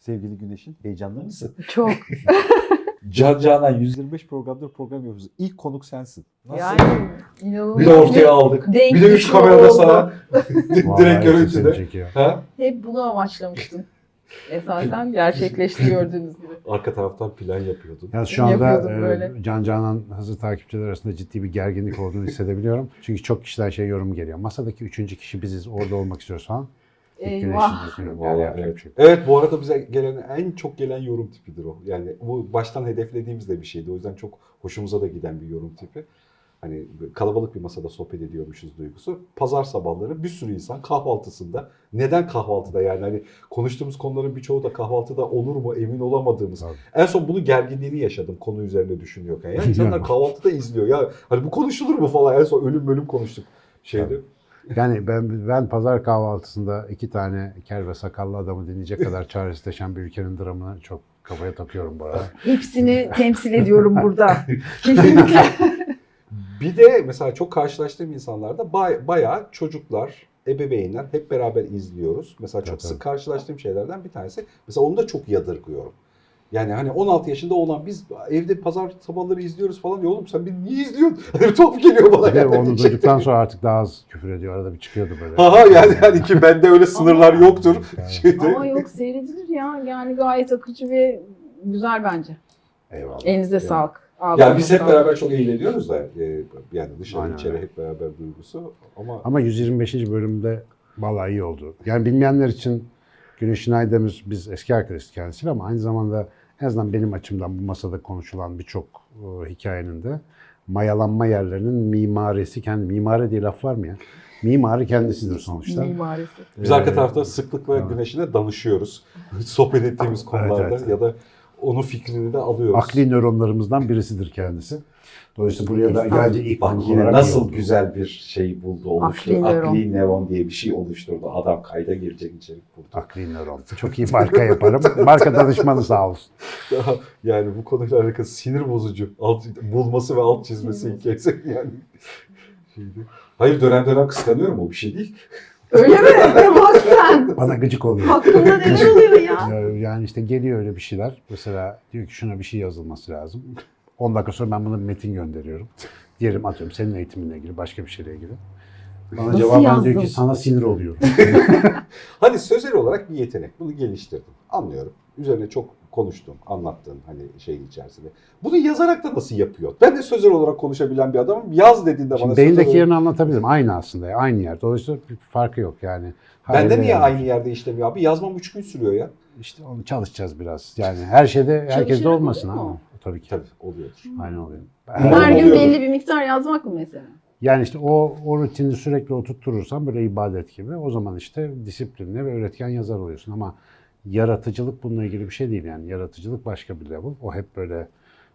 Sevgili Güneş'in heyecanlı mısın? Çok. Can Canan 125 programdır program yapıyoruz. İlk konuk sensin. Yani inanılmaz. Bir de ortaya aldık. Denk bir de üç kamerada sana direkt görüntüde. Ha? Hep bunu amaçlamıştım. Esasen gerçekleşti gördüğünüz gibi. Arka taraftan plan yapıyordun. Yani şu anda e, böyle. Can Canan hızlı takipçiler arasında ciddi bir gerginlik olduğunu hissedebiliyorum. Çünkü çok kişiden şey yorum geliyor. Masadaki üçüncü kişi biziz, orada olmak istiyoruz falan. Eyvah. Vallahi Yani evet. Evet bu arada bize gelen en çok gelen yorum tipidir o. Yani bu baştan hedeflediğimiz de bir şeydi. O yüzden çok hoşumuza da giden bir yorum tipi. Hani kalabalık bir masada sohbet ediyormuşuz duygusu. Pazar sabahları bir sürü insan kahvaltısında. Neden kahvaltıda yani hani konuştuğumuz konuların birçoğu da kahvaltıda olur mu emin olamadığımız. Tabii. En son bunu gerginliğini yaşadım konu üzerine düşünüyorken. Yani insanlar kahvaltıda izliyor ya hani bu konuşulur mu falan en son ölüm bölüm konuştuk şeyde. Tabii. Yani ben ben pazar kahvaltısında iki tane kel ve sakallı adamı dinleyecek kadar çaresizleşen bir ülkenin dramını çok kafaya takıyorum bu arada. Hepsini temsil ediyorum burada. Kesinlikle. Bir de mesela çok karşılaştığım insanlarda bay, bayağı çocuklar, ebeveynler hep beraber izliyoruz. Mesela çok Evet, sık evet. karşılaştığım şeylerden bir tanesi. Mesela onu da çok yadırgıyorum. Yani hani 16 yaşında olan biz evde pazar sabahları izliyoruz falan diyor. Oğlum sen beni niye izliyorsun? Hani top geliyor bana. De yani. onu duyduktan sonra artık daha az küfür ediyor. Arada bir çıkıyordu böyle. Haha yani hani ki bende öyle sınırlar yoktur. Yani. Şeyde. Ama yok seyredilir ya. Yani gayet akıcı ve güzel bence. Eyvallah. Elinize Yani. sağlık. Yani Ağzınıza biz hep beraber çok eğleniyoruz da e, yani dışarı Aynen içeri hep beraber duygusu ama Ama 125. bölümde vallahi iyi oldu. Yani bilmeyenler için Güneş Aydemir biz eski arkadaşız kendisiyle ama aynı zamanda en azından benim açımdan bu masada konuşulan birçok e, hikayenin de mayalanma yerlerinin mimarisi kendi mimari diye laf var mı ya? Mimarı kendisidir sonuçta. Mimarisi. biz arka Ee, tarafta sıklıkla evet. güneşine danışıyoruz. Sohbet ettiğimiz konularda evet, evet. ya da onun fikrini de alıyoruz. Akli nöronlarımızdan birisidir kendisi. Dolayısıyla buraya da geldi ilk Bak yine nasıl oldu. güzel bir şey buldu, oluşturdu. Akli nöron. Akli nöron diye bir şey oluşturdu. Adam kayda girecek içerik buldu. Akli nöron. Çok iyi marka yaparım. Marka danışmanı sağ olsun. yani bu konuyla alakalı sinir bozucu alt, bulması ve alt çizmesi hikayesi yani. Şeydi. Hayır dönem dönem kıskanıyorum o bir şey değil. Öyle mi? Bak sen. Bana gıcık oluyor. Hakkında neler oluyor ya? Ya- Yani işte geliyor öyle bir şeyler. Mesela diyor ki şuna bir şey yazılması lazım. 10 dakika sonra ben buna bir metin gönderiyorum. Diyelim atıyorum senin eğitiminle ilgili, başka bir şeyle ilgili. Bana Nasıl cevaben diyor ki sana sinir oluyorum. Hadi sözel olarak bir yetenek. Bunu geliştirdim. Anlıyorum. Üzerine çok konuştum, anlattın hani şeyin içerisinde. Bunu yazarak da nasıl yapıyor? Ben de sözel olarak konuşabilen bir adamım. Yaz dediğinde bana Şimdi sözel beyindeki olarak- yerini anlatabilirim. Aynı aslında. Aynı yer. Dolayısıyla bir farkı yok yani. Bende Hayır, niye yani. aynı yerde işlemiyor abi? Yazmam 3 gün sürüyor ya. İşte onu çalışacağız biraz. Yani her şeyde herkeste olmasın ama. Tabii ki. Tabii oluyordur. Aynen oluyor. Her gün oluyordu. belli bir miktar yazmak mı mesela? Yani işte o, o rutini sürekli oturturursan böyle ibadet gibi o zaman işte disiplinli ve üretken yazar oluyorsun ama yaratıcılık bununla ilgili bir şey değil yani yaratıcılık başka bir level. O hep böyle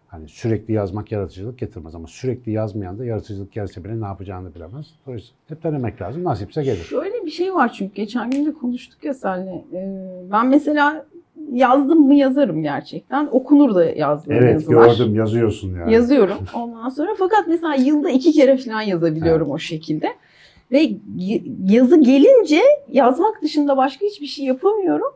hani sürekli yazmak yaratıcılık getirmez ama sürekli yazmayan da yaratıcılık gelse bile ne yapacağını bilemez. Dolayısıyla hep denemek lazım. Nasipse gelir. Şöyle bir şey var çünkü geçen gün de konuştuk ya seninle. Ee, ben mesela yazdım mı yazarım gerçekten. Okunur da yazdığım Evet yazılar. gördüm yazıyorsun yani. Yazıyorum ondan sonra fakat mesela yılda iki kere falan yazabiliyorum o şekilde. Ve yazı gelince yazmak dışında başka hiçbir şey yapamıyorum.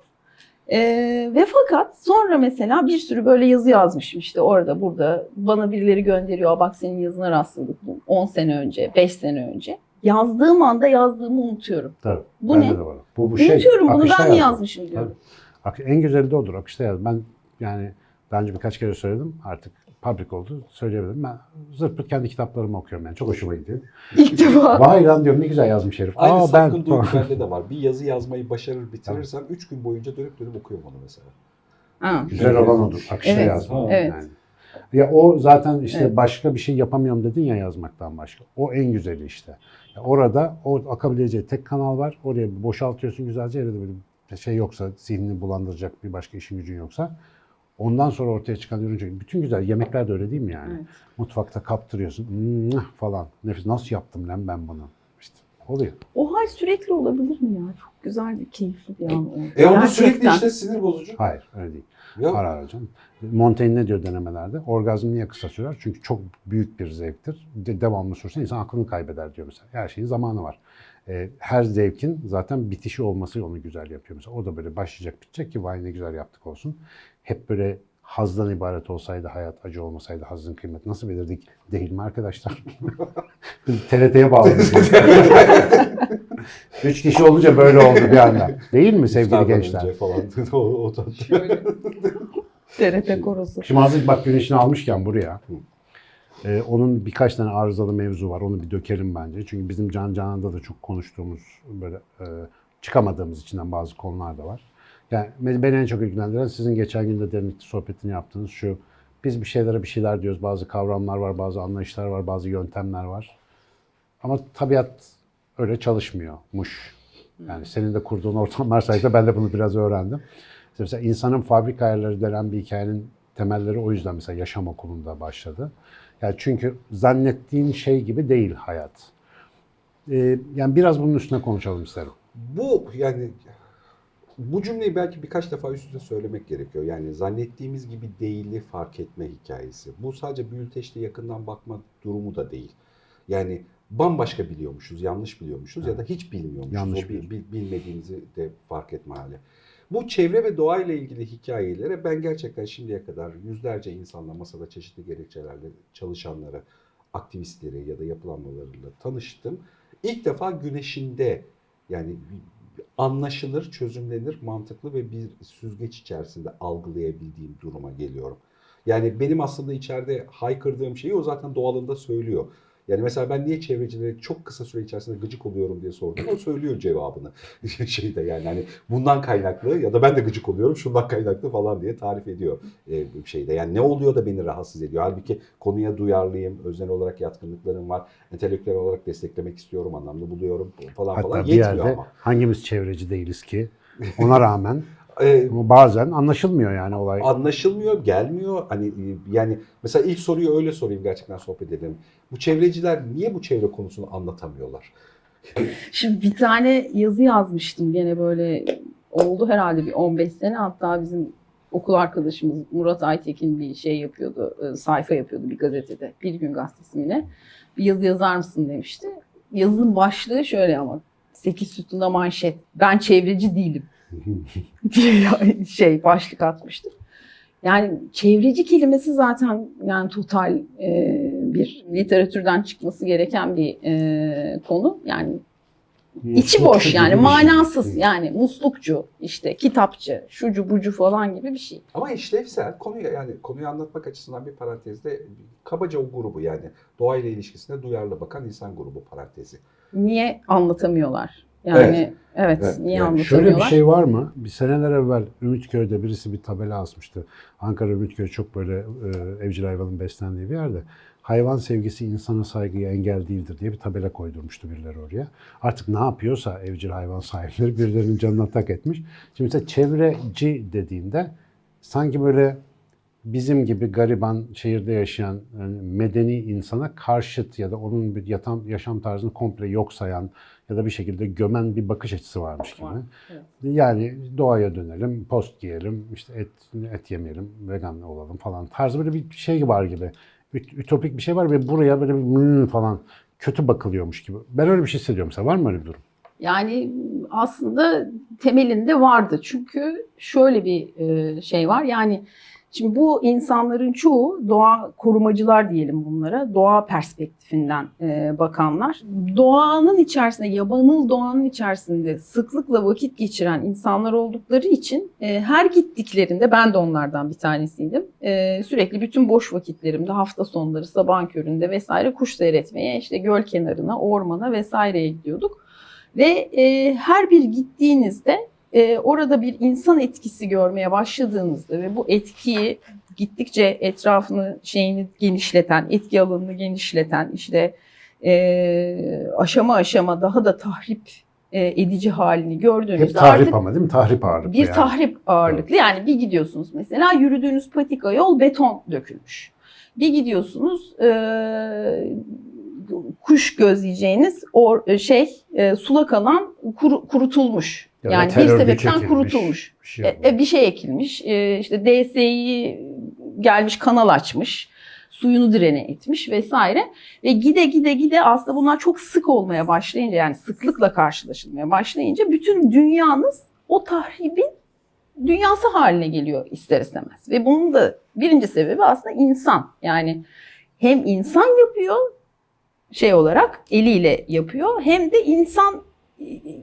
Ee, ve fakat sonra mesela bir sürü böyle yazı yazmışım işte orada burada bana birileri gönderiyor bak senin yazına rastladık bu 10 sene önce 5 sene önce. Yazdığım anda yazdığımı unutuyorum. Tabii. Bu ne? Bu, bu şey. unutuyorum bunu ben yazmak. yazmışım diyorum. Ak- En güzeli de odur. Akışta yaz. Ben yani daha önce birkaç kere söyledim. Artık public oldu. Söyleyebilirim. Ben zırt pırt kendi kitaplarımı okuyorum yani. Çok hoşuma gidiyor. İlk defa. Vay lan diyorum ne güzel yazmış herif. Aynı Aa, sapkın duygu bende de var. Bir yazı yazmayı başarır bitirirsen 3 gün boyunca dönüp dönüp okuyorum onu mesela. Ha. Güzel olan odur. Akışta Evet, yazmak. evet. Yani. Ya o zaten işte Evet. başka bir şey yapamıyorum dedin ya yazmaktan başka. O en güzeli işte. Ya orada o akabileceği tek kanal var. Oraya boşaltıyorsun güzelce. Evde böyle bir şey yoksa, zihnini bulandıracak bir başka işin gücün yoksa. Ondan sonra ortaya çıkan ürün çünkü bütün güzel yemekler de öyle değil mi yani? Evet. Mutfakta kaptırıyorsun falan. Nefis nasıl yaptım lan ben bunu? İşte Oluyor. O hal sürekli olabilir mi ya? Çok güzel bir, keyifli bir an oldu. E onu sürekli işte sinir bozucu. Hayır öyle değil. Ya, Ara ara canım. Montaigne ne diyor denemelerde? Orgazm niye kısa sürer? Çünkü çok büyük bir zevktir. De, devamlı sürse insan aklını kaybeder diyor mesela. Her şeyin zamanı var. Ee, her zevkin zaten bitişi olması onu güzel yapıyor. Mesela o da böyle başlayacak bitecek ki vay ne güzel yaptık olsun. Hep böyle hazdan ibaret olsaydı hayat, acı olmasaydı hazın kıymeti nasıl bilirdik? Değil mi arkadaşlar? Biz TRT'ye bağladık. Üç kişi olunca böyle oldu bir anda. Değil mi sevgili gençler? falan. o. TRT korosu. Şimdi hazır bak güneşini almışken buraya. e, onun birkaç tane arızalı mevzu var. Onu bir dökelim bence. Çünkü bizim Can Canan'da da çok konuştuğumuz böyle e, çıkamadığımız içinden bazı konular da var. Yani beni en çok ilgilendiren sizin geçen gün de derinlikli sohbetini yaptığınız şu. Biz bir şeylere bir şeyler diyoruz. Bazı kavramlar var, bazı anlayışlar var, bazı yöntemler var. Ama tabiat öyle çalışmıyormuş. Yani senin de kurduğun ortamlar sayesinde ben de bunu biraz öğrendim. İşte Mesela insanın fabrika ayarları denen bir hikayenin temelleri o yüzden mesela yaşam okulunda başladı. Yani çünkü zannettiğin şey gibi değil hayat. Ee, yani biraz bunun üstüne konuşalım isterim. Bu yani bu cümleyi belki birkaç defa üst üste söylemek gerekiyor. Yani zannettiğimiz gibi değili fark etme hikayesi. Bu sadece büyülteçte yakından bakma durumu da değil. Yani bambaşka biliyormuşuz, yanlış biliyormuşuz ya da hiç bilmiyormuşuz. Yanlış o bil- bil- bilmediğimizi de fark etme hali. Bu çevre ve doğayla ilgili hikayelere ben gerçekten şimdiye kadar yüzlerce insanla masada çeşitli gerekçelerle çalışanları, aktivistleri ya da yapılanmalarıyla tanıştım. İlk defa güneşinde yani anlaşılır, çözümlenir, mantıklı ve bir süzgeç içerisinde algılayabildiğim duruma geliyorum. Yani benim aslında içeride haykırdığım şeyi o zaten doğalında söylüyor. Yani mesela ben niye çevrecilere çok kısa süre içerisinde gıcık oluyorum diye sordum. O söylüyor cevabını. Şeyde yani hani bundan kaynaklı ya da ben de gıcık oluyorum şundan kaynaklı falan diye tarif ediyor e, bir şeyde. Yani ne oluyor da beni rahatsız ediyor. Halbuki konuya duyarlıyım, öznel olarak yatkınlıklarım var, entelektüel olarak desteklemek istiyorum, anlamlı buluyorum falan Hatta falan bir yetmiyor yerde ama. hangimiz çevreci değiliz ki? Ona rağmen Ama bazen anlaşılmıyor yani olay. anlaşılmıyor, gelmiyor. Hani e, yani mesela ilk soruyu öyle sorayım gerçekten sohbet edelim. Bu çevreciler niye bu çevre konusunu anlatamıyorlar? Şimdi bir tane yazı yazmıştım gene böyle oldu herhalde bir 15 sene hatta bizim okul arkadaşımız Murat Aytekin bir şey yapıyordu, e, sayfa yapıyordu bir gazetede, Bir Gün Gazetesi? Bir yazı yazar mısın demişti. Yazının başlığı şöyle ama 8 sütunda manşet, ben çevreci değilim diye şey başlık atmıştı. Yani çevreci kelimesi zaten yani total e, bir literatürden çıkması gereken bir e, konu. Yani içi boş yani şey. manasız yani muslukçu işte kitapçı şucu bucu falan gibi bir şey. Ama işlevsel konuya yani konuyu anlatmak açısından bir parantezde kabaca o grubu yani doğayla ilişkisine duyarlı bakan insan grubu parantezi. Niye anlatamıyorlar? Yani evet, Evet, niye yani? Şöyle bir şey var mı? Bir seneler evvel Ümitköy'de birisi bir tabela asmıştı. Ankara Ümitköy çok böyle e, evcil hayvanın beslendiği bir yerde. Hayvan sevgisi insana saygıya engel değildir diye bir tabela koydurmuştu birileri oraya. Artık ne yapıyorsa evcil hayvan sahipleri birilerinin canına tak etmiş. Şimdi mesela çevreci dediğinde sanki böyle bizim gibi gariban şehirde yaşayan yani medeni insana karşıt ya da onun bir yatam, yaşam tarzını komple yok sayan ya da bir şekilde gömen bir bakış açısı varmış gibi. Evet. Yani doğaya dönelim, post giyelim, işte et, et yemeyelim, vegan olalım falan tarzı böyle bir şey var gibi. Üt- Ütopik bir şey var ve buraya böyle bir "Hmm" falan kötü bakılıyormuş gibi. Ben öyle bir şey hissediyorum mesela. Var mı öyle bir durum? Yani aslında temelinde vardı. Çünkü şöyle bir e, şey var. Yani şimdi bu insanların çoğu doğa korumacılar diyelim bunlara. Doğa perspektifinden e, bakanlar. Doğanın içerisinde, yabanıl doğanın içerisinde sıklıkla vakit geçiren insanlar oldukları için e, her gittiklerinde ben de onlardan bir tanesiydim. E, sürekli bütün boş vakitlerimde hafta sonları sabahın köründe vesaire kuş seyretmeye işte göl kenarına, ormana vesaireye gidiyorduk. Ve e, her bir gittiğinizde e, orada bir insan etkisi görmeye başladığınızda ve bu etkiyi gittikçe etrafını şeyini genişleten, etki alanını genişleten işte e, aşama aşama daha da tahrip e, edici halini gördüğünüzde Hep tahrip artık ama değil mi? Tahrip ağırlıklı bir yani. tahrip ağırlıklı. Yani bir gidiyorsunuz mesela yürüdüğünüz patika yol beton dökülmüş. Bir gidiyorsunuz e, kuş gözleyeceğiniz o şey e, sulak alan kuru- kurutulmuş. Ya yani bir sebepten çekilmiş, kurutulmuş. Bir şey E, e, bir şey ekilmiş. E, işte DSİ gelmiş kanal açmış. Suyunu direne etmiş vesaire. Ve gide gide gide aslında bunlar çok sık olmaya başlayınca yani sıklıkla karşılaşılmaya başlayınca bütün dünyanız o tahribin dünyası haline geliyor ister istemez. Ve bunun da birinci sebebi aslında insan. Yani hem insan yapıyor şey olarak eliyle yapıyor hem de insan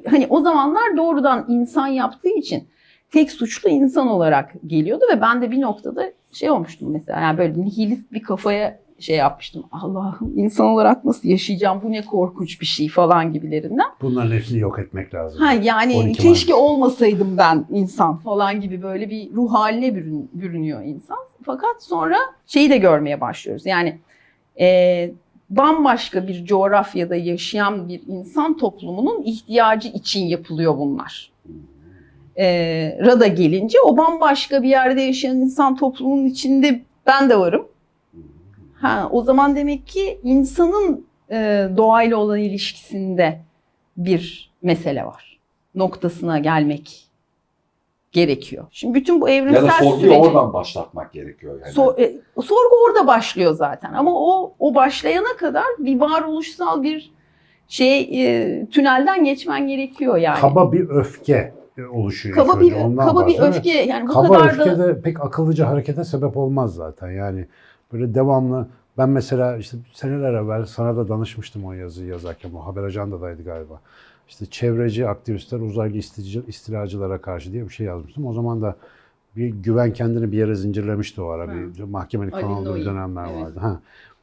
hani o zamanlar doğrudan insan yaptığı için tek suçlu insan olarak geliyordu ve ben de bir noktada şey olmuştum mesela yani böyle nihilist bir kafaya şey yapmıştım. Allah'ım insan olarak nasıl yaşayacağım bu ne korkunç bir şey falan gibilerinden. Bunların hepsini yok etmek lazım. Ha yani 12 keşke Mart. olmasaydım ben insan falan gibi böyle bir ruh haline bürün, bürünüyor insan. Fakat sonra şeyi de görmeye başlıyoruz. Yani e, bambaşka bir coğrafyada yaşayan bir insan toplumunun ihtiyacı için yapılıyor bunlar. E, Rada gelince o bambaşka bir yerde yaşayan insan toplumunun içinde ben de varım. Ha, o zaman demek ki insanın e, doğayla olan ilişkisinde bir mesele var. Noktasına gelmek gerekiyor. Şimdi bütün bu evrimsel Ya da sorguyu süreci... oradan başlatmak gerekiyor. Yani. So- e, sorgu orada başlıyor zaten ama o o başlayana kadar bir varoluşsal bir şey e, tünelden geçmen gerekiyor yani. Kaba bir öfke oluşuyor. Kaba bir ondan kaba bir öfke yani bu Kaba kadar öfke da de pek akıllıca harekete sebep olmaz zaten. Yani böyle devamlı ben mesela işte seneler evvel sana da danışmıştım o yazıyı yazarken. O haber ajandadaydı galiba. İşte çevreci aktivistler uzaylı istilacılara karşı diye bir şey yazmıştım. O zaman da bir güven kendini bir yere zincirlemişti o ara. Bir mahkemelik Ali dönemler evet. vardı. Ha.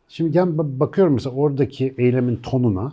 Şimdi gel ba- bakıyorum mesela oradaki eylemin tonuna.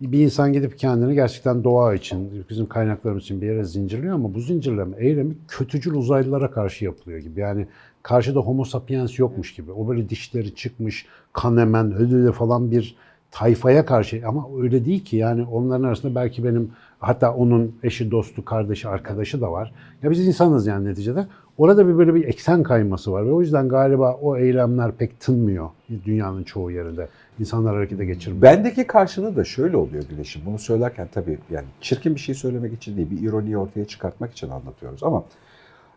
Bir insan gidip kendini gerçekten doğa için, bizim kaynaklarımız için bir yere zincirliyor ama bu zincirleme eylemi kötücül uzaylılara karşı yapılıyor gibi. Yani karşıda homo sapiens yokmuş gibi. O böyle dişleri çıkmış, kan emen, ödülü falan bir tayfaya karşı ama öyle değil ki yani onların arasında belki benim hatta onun eşi, dostu, kardeşi, arkadaşı da var. Ya biz insanız yani neticede. Orada bir böyle bir eksen kayması var ve o yüzden galiba o eylemler pek tınmıyor dünyanın çoğu yerinde. İnsanlar harekete geçirmiyor. Bendeki karşılığı da şöyle oluyor Güneş'im. Bunu söylerken tabii yani çirkin bir şey söylemek için değil, bir ironiyi ortaya çıkartmak için anlatıyoruz ama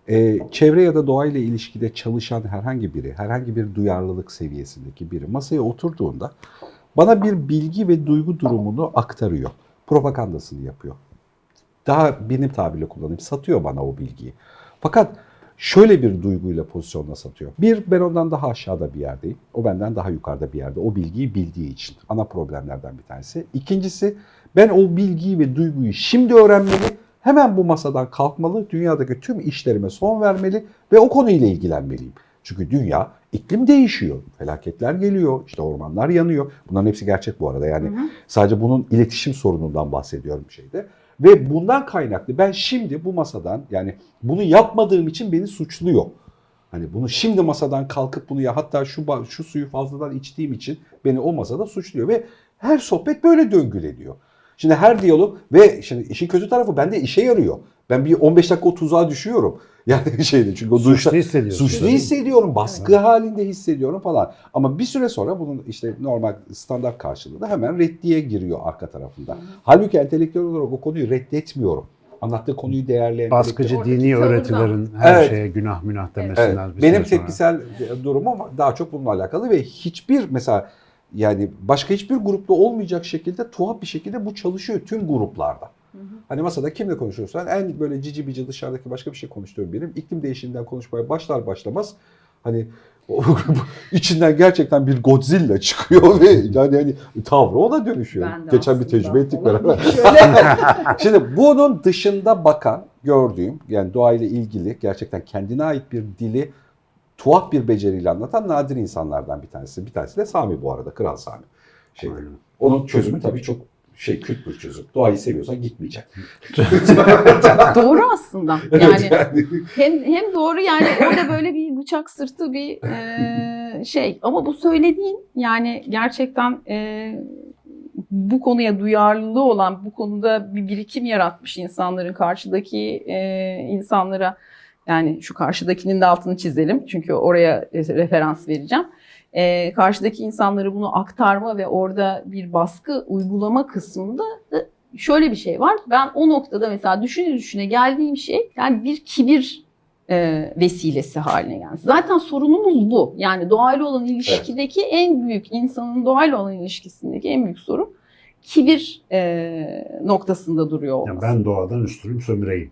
e, çevre ya da doğayla ilişkide çalışan herhangi biri, herhangi bir duyarlılık seviyesindeki biri masaya oturduğunda bana bir bilgi ve duygu durumunu aktarıyor. Propagandasını yapıyor. Daha benim tabirle kullanayım, satıyor bana o bilgiyi. Fakat şöyle bir duyguyla pozisyonla satıyor. Bir, ben ondan daha aşağıda bir yerdeyim. O benden daha yukarıda bir yerde. O bilgiyi bildiği için. Ana problemlerden bir tanesi. İkincisi, ben o bilgiyi ve duyguyu şimdi öğrenmeli. Hemen bu masadan kalkmalı. Dünyadaki tüm işlerime son vermeli ve o konuyla ilgilenmeliyim. Çünkü dünya iklim değişiyor. Felaketler geliyor. işte ormanlar yanıyor. Bunların hepsi gerçek bu arada. Yani sadece bunun iletişim sorunundan bahsediyorum şeyde. Ve bundan kaynaklı ben şimdi bu masadan yani bunu yapmadığım için beni suçluyor. Hani bunu şimdi masadan kalkıp bunu ya hatta şu şu suyu fazladan içtiğim için beni o masada suçluyor ve her sohbet böyle döngüleniyor. Şimdi her diyalog ve şimdi işin kötü tarafı bende işe yarıyor. Ben bir 15 dakika o tuzağa düşüyorum. Yani şeyde çünkü o Suçlu duşta- hissediyorsun. Suçlu hissediyorum, baskı halinde hissediyorum falan. Ama bir süre sonra bunun işte normal standart karşılığı da hemen reddiye giriyor arka tarafında. Halbuki entelektüel olarak o konuyu reddetmiyorum. Anlattığı konuyu değerli Baskıcı dini öğretilerin her Evet. şeye günah münah Evet, demesinden bir benim tepkisel durumum daha çok bununla alakalı ve hiçbir mesela yani başka hiçbir grupta olmayacak şekilde tuhaf bir şekilde bu çalışıyor tüm gruplarda. Hani masada kimle konuşuyorsan en böyle cici bici dışarıdaki başka bir şey konuştuğum benim. iklim değişiminden konuşmaya başlar başlamaz hani o içinden gerçekten bir Godzilla çıkıyor ve yani hani tavrı ona dönüşüyor. Geçen bir tecrübe ettik beraber. Şimdi bunun dışında bakan gördüğüm yani doğayla ilgili gerçekten kendine ait bir dili tuhaf bir beceriyle anlatan nadir insanlardan bir tanesi. Bir tanesi de Sami bu arada, Kral Sami. Şey, Aynen. onun çözümü tabii çok şey küt bir çözüm. Doğayı seviyorsan gitmeyecek. doğru aslında. Yani. hem hem doğru yani orada böyle bir bıçak sırtı bir e, şey ama bu söylediğin yani gerçekten e, bu konuya duyarlılığı olan bu konuda bir birikim yaratmış insanların karşıdaki e, insanlara yani şu karşıdakinin de altını çizelim çünkü oraya referans vereceğim. E, karşıdaki insanlara bunu aktarma ve orada bir baskı uygulama kısmında da şöyle bir şey var. Ben o noktada mesela düşüne düşüne geldiğim şey yani bir kibir e, vesilesi haline geldi. Zaten sorunumuz bu. Yani doğayla olan ilişkideki en büyük insanın doğayla olan ilişkisindeki en büyük sorun kibir e, noktasında duruyor olması. Yani ben doğadan üstünüm sömüreyim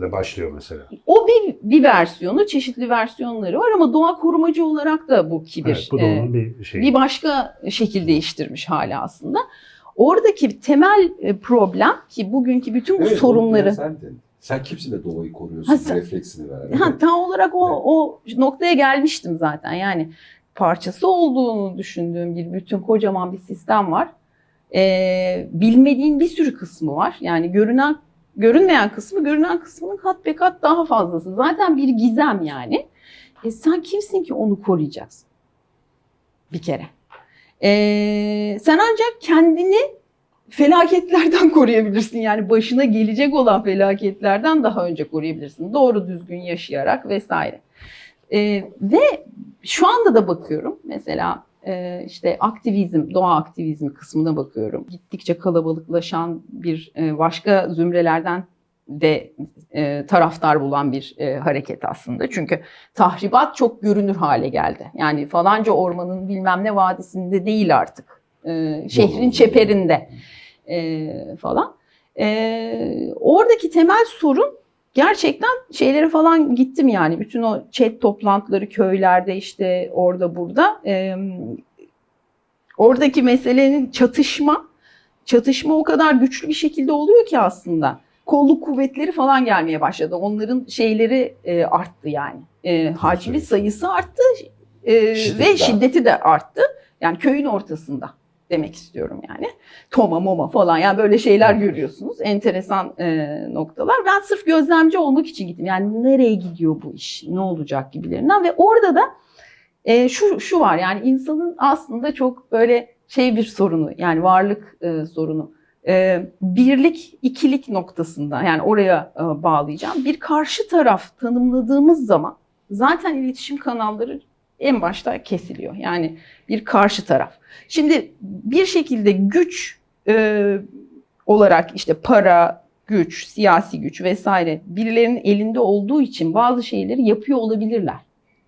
ile başlıyor mesela. O bir, bir versiyonu, çeşitli versiyonları var ama doğa korumacı olarak da bu kibir Evet, bu da onun bir şeyi. bir başka şekil değiştirmiş hala aslında. Oradaki temel e, problem ki bugünkü bütün bu Evet, sorunları sendin. Sen kimsin de doğayı koruyorsun Ha, sen- refleksini veren. Ha, tam olarak o, Evet. o noktaya gelmiştim zaten. Yani parçası olduğunu düşündüğüm bir bütün kocaman bir sistem var. Ee, bilmediğin bir sürü kısmı var. Yani görünen görünmeyen kısmı görünen kısmının kat be kat daha fazlası. Zaten bir gizem yani. E sen kimsin ki onu koruyacaksın? Bir kere. Ee, sen ancak kendini felaketlerden koruyabilirsin. Yani başına gelecek olan felaketlerden daha önce koruyabilirsin. Doğru düzgün yaşayarak vesaire. Ee, ve şu anda da bakıyorum mesela e, işte aktivizm, doğa aktivizmi kısmına bakıyorum. Gittikçe kalabalıklaşan bir e, başka zümrelerden de e, taraftar bulan bir e, hareket aslında. Çünkü tahribat çok görünür hale geldi. Yani falanca ormanın bilmem ne vadisinde değil artık. Şehrin çeperinde falan. Oradaki temel sorun gerçekten şeylere falan gittim yani. Bütün o chat toplantıları köylerde işte orada burada. E, oradaki meselenin çatışma, çatışma o kadar güçlü bir şekilde oluyor ki aslında. Kolluk kuvvetleri falan gelmeye başladı. Onların şeyleri e, arttı yani. E, hacmi sayısı arttı e, ve de şiddeti de arttı. Yani köyün ortasında demek istiyorum yani. Toma moma falan yani böyle şeyler görüyorsunuz. Enteresan e, noktalar. Ben sırf gözlemci olmak için gittim. Yani nereye gidiyor bu iş? Ne olacak gibilerinden ve orada da e, şu şu var yani insanın aslında çok böyle şey bir sorunu yani varlık e, sorunu. E, birlik, ikilik noktasında yani oraya e, bağlayacağım. Bir karşı taraf tanımladığımız zaman zaten iletişim kanalları en başta kesiliyor. Yani bir karşı taraf. Şimdi bir şekilde güç e, olarak işte para, güç, siyasi güç vesaire birilerinin elinde olduğu için bazı şeyleri yapıyor olabilirler.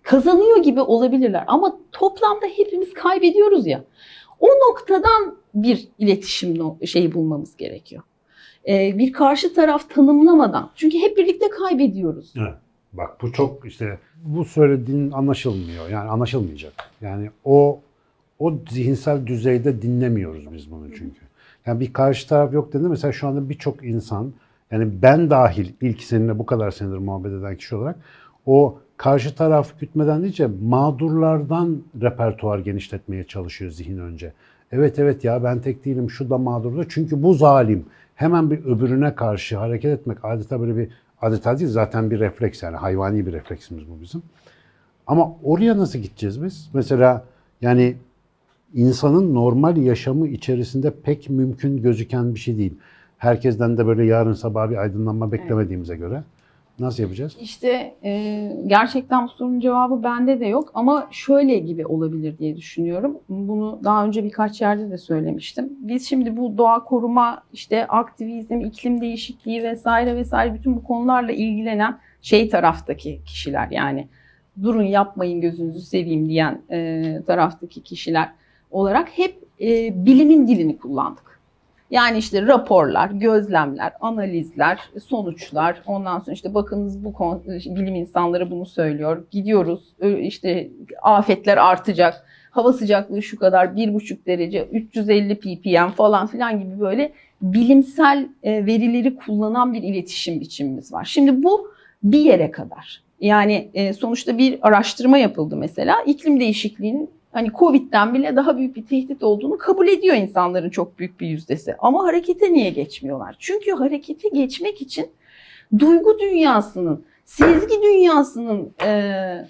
Kazanıyor gibi olabilirler ama toplamda hepimiz kaybediyoruz ya. O noktadan bir iletişim şeyi bulmamız gerekiyor. E, bir karşı taraf tanımlamadan. Çünkü hep birlikte kaybediyoruz. Evet. Bak bu çok işte bu söylediğin anlaşılmıyor. Yani anlaşılmayacak. Yani o o zihinsel düzeyde dinlemiyoruz biz bunu çünkü. Yani bir karşı taraf yok dedi. Mesela şu anda birçok insan yani ben dahil ilk seninle bu kadar senedir muhabbet eden kişi olarak o karşı taraf gütmeden diyece mağdurlardan repertuar genişletmeye çalışıyor zihin önce. Evet evet ya ben tek değilim şu da mağdurda çünkü bu zalim. Hemen bir öbürüne karşı hareket etmek adeta böyle bir adeta değil zaten bir refleks yani hayvani bir refleksimiz bu bizim. Ama oraya nasıl gideceğiz biz? Mesela yani insanın normal yaşamı içerisinde pek mümkün gözüken bir şey değil. Herkesten de böyle yarın sabah bir aydınlanma beklemediğimize göre. Nasıl yapacağız? İşte e, gerçekten bu sorunun cevabı bende de yok ama şöyle gibi olabilir diye düşünüyorum. Bunu daha önce birkaç yerde de söylemiştim. Biz şimdi bu doğa koruma, işte aktivizm, iklim değişikliği vesaire vesaire bütün bu konularla ilgilenen şey taraftaki kişiler yani durun yapmayın gözünüzü seveyim diyen e, taraftaki kişiler olarak hep e, bilimin dilini kullandık. Yani işte raporlar, gözlemler, analizler, sonuçlar. Ondan sonra işte bakınız bu kon- bilim insanları bunu söylüyor. Gidiyoruz işte afetler artacak. Hava sıcaklığı şu kadar bir buçuk derece 350 ppm falan filan gibi böyle bilimsel e, verileri kullanan bir iletişim biçimimiz var. Şimdi bu bir yere kadar. Yani e, sonuçta bir araştırma yapıldı mesela. İklim değişikliğinin hani Covid'den bile daha büyük bir tehdit olduğunu kabul ediyor insanların çok büyük bir yüzdesi. Ama harekete niye geçmiyorlar? Çünkü harekete geçmek için duygu dünyasının, sezgi dünyasının e,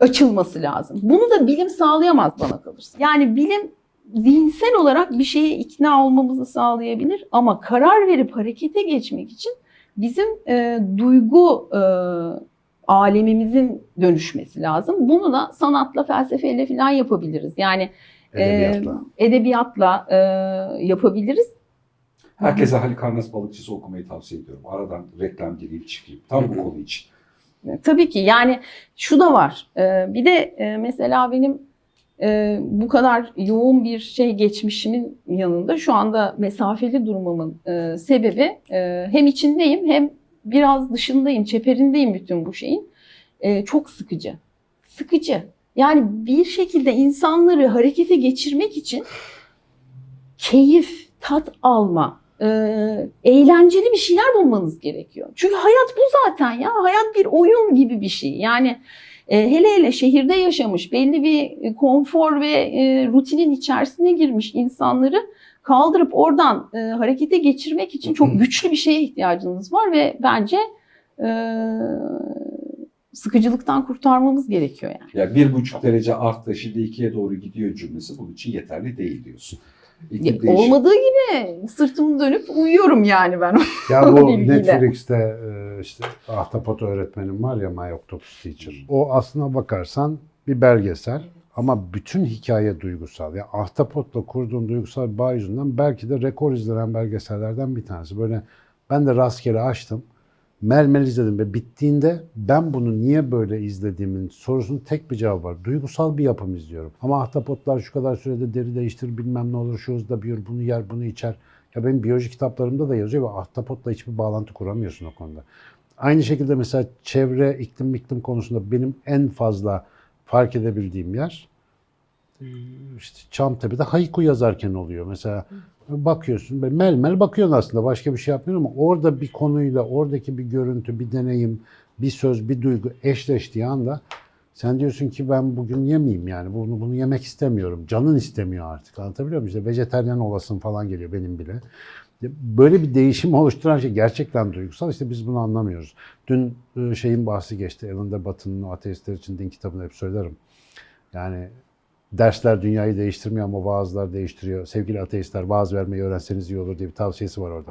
açılması lazım. Bunu da bilim sağlayamaz bana kalırsa. Yani bilim zihinsel olarak bir şeye ikna olmamızı sağlayabilir ama karar verip harekete geçmek için bizim e, duygu e, alemimizin dönüşmesi lazım. Bunu da sanatla, felsefeyle falan yapabiliriz. Yani Edebiyatla. e, edebiyatla e, yapabiliriz. Herkese Halikarnas balıkçısı okumayı tavsiye ediyorum. Aradan reklam gireyim çıkayım. Tam bu konu için. Tabii ki yani şu da var. Ee, bir de e, mesela benim e, bu kadar yoğun bir şey geçmişimin yanında şu anda mesafeli durmamın e, sebebi e, hem içindeyim hem biraz dışındayım, çeperindeyim bütün bu şeyin. E, Çok sıkıcı. Sıkıcı. Yani bir şekilde insanları harekete geçirmek için keyif, tat alma, e, eğlenceli bir şeyler bulmanız gerekiyor. Çünkü hayat bu zaten ya. Hayat bir oyun gibi bir şey. Yani e, hele hele şehirde yaşamış, belli bir konfor ve e, rutinin içerisine girmiş insanları kaldırıp oradan e, harekete geçirmek için çok güçlü bir şeye ihtiyacınız var ve bence e, sıkıcılıktan kurtarmamız gerekiyor yani. Yani bir buçuk derece arttı şimdi ikiye doğru gidiyor cümlesi bunun için yeterli değil diyorsun. İklim Ya, olmadığı gibi sırtımı dönüp uyuyorum yani ben. Ya bu. Netflix'te e, işte Ahtapot öğretmenim var ya My Octopus Teacher. O aslına bakarsan bir belgesel ama bütün hikaye duygusal. Ya Ahtapot'la kurduğum duygusal bağ yüzünden belki de rekor izlenen belgesellerden bir tanesi. Böyle ben de rastgele açtım. Mermel izledim ve bittiğinde ben bunu niye böyle izlediğimin sorusunun tek bir cevabı var. Duygusal bir yapım izliyorum. Ama ahtapotlar şu kadar sürede deri değiştirir bilmem ne olur şu hızda büyür bunu yer bunu içer. Ya benim biyoloji kitaplarımda da yazıyor ve ahtapotla hiçbir bağlantı kuramıyorsun o konuda. Aynı şekilde mesela çevre, iklim, iklim konusunda benim en fazla fark edebildiğim yer işte Çamtepe'de haiku yazarken oluyor. Mesela bakıyorsun, mel mel bakıyorsun aslında başka bir şey yapmıyorsun ama orada bir konuyla, oradaki bir görüntü, bir deneyim, bir söz, bir duygu eşleştiği anda sen diyorsun ki ben bugün yemeyeyim yani bunu bunu yemek istemiyorum. Canın istemiyor artık. Anlatabiliyor muyum? İşte vejeteryan olasın falan geliyor benim bile. Böyle bir değişim oluşturan şey gerçekten duygusal. İşte biz bunu anlamıyoruz. Dün e, şeyin bahsi geçti. Alan de Batı'nın ateistler için din kitabını hep söylerim. Yani dersler dünyayı değiştirmiyor ama vaazlar değiştiriyor. Sevgili ateistler vaaz vermeyi öğrenseniz iyi olur diye bir tavsiyesi var orada.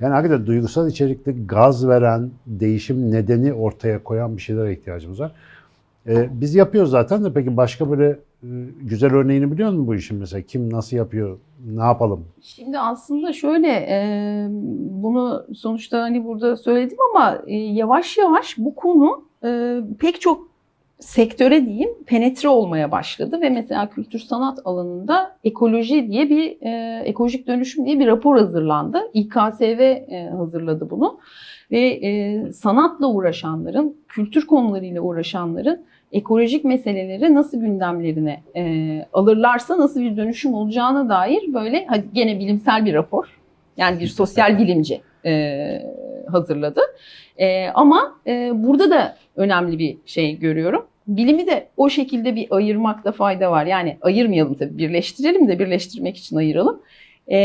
Yani hakikaten duygusal içerikli gaz veren, değişim nedeni ortaya koyan bir şeylere ihtiyacımız var. Ee, biz yapıyoruz zaten de peki başka böyle e, güzel örneğini biliyor musun bu işin mesela? Kim nasıl yapıyor? Ne yapalım? Şimdi aslında şöyle e, bunu sonuçta hani burada söyledim ama e, yavaş yavaş bu konu e, pek çok sektöre diyeyim penetre olmaya başladı ve mesela kültür sanat alanında ekoloji diye bir e, ekolojik dönüşüm diye bir rapor hazırlandı. İKSV e, hazırladı bunu ve e, sanatla uğraşanların, kültür konularıyla uğraşanların ekolojik meseleleri nasıl gündemlerine e, alırlarsa nasıl bir dönüşüm olacağına dair böyle hadi gene bilimsel bir rapor. Yani bir sosyal bilimci e, hazırladı. E, ama e, burada da önemli bir şey görüyorum. Bilimi de o şekilde bir ayırmakta fayda var. Yani ayırmayalım tabii birleştirelim de birleştirmek için ayıralım. E,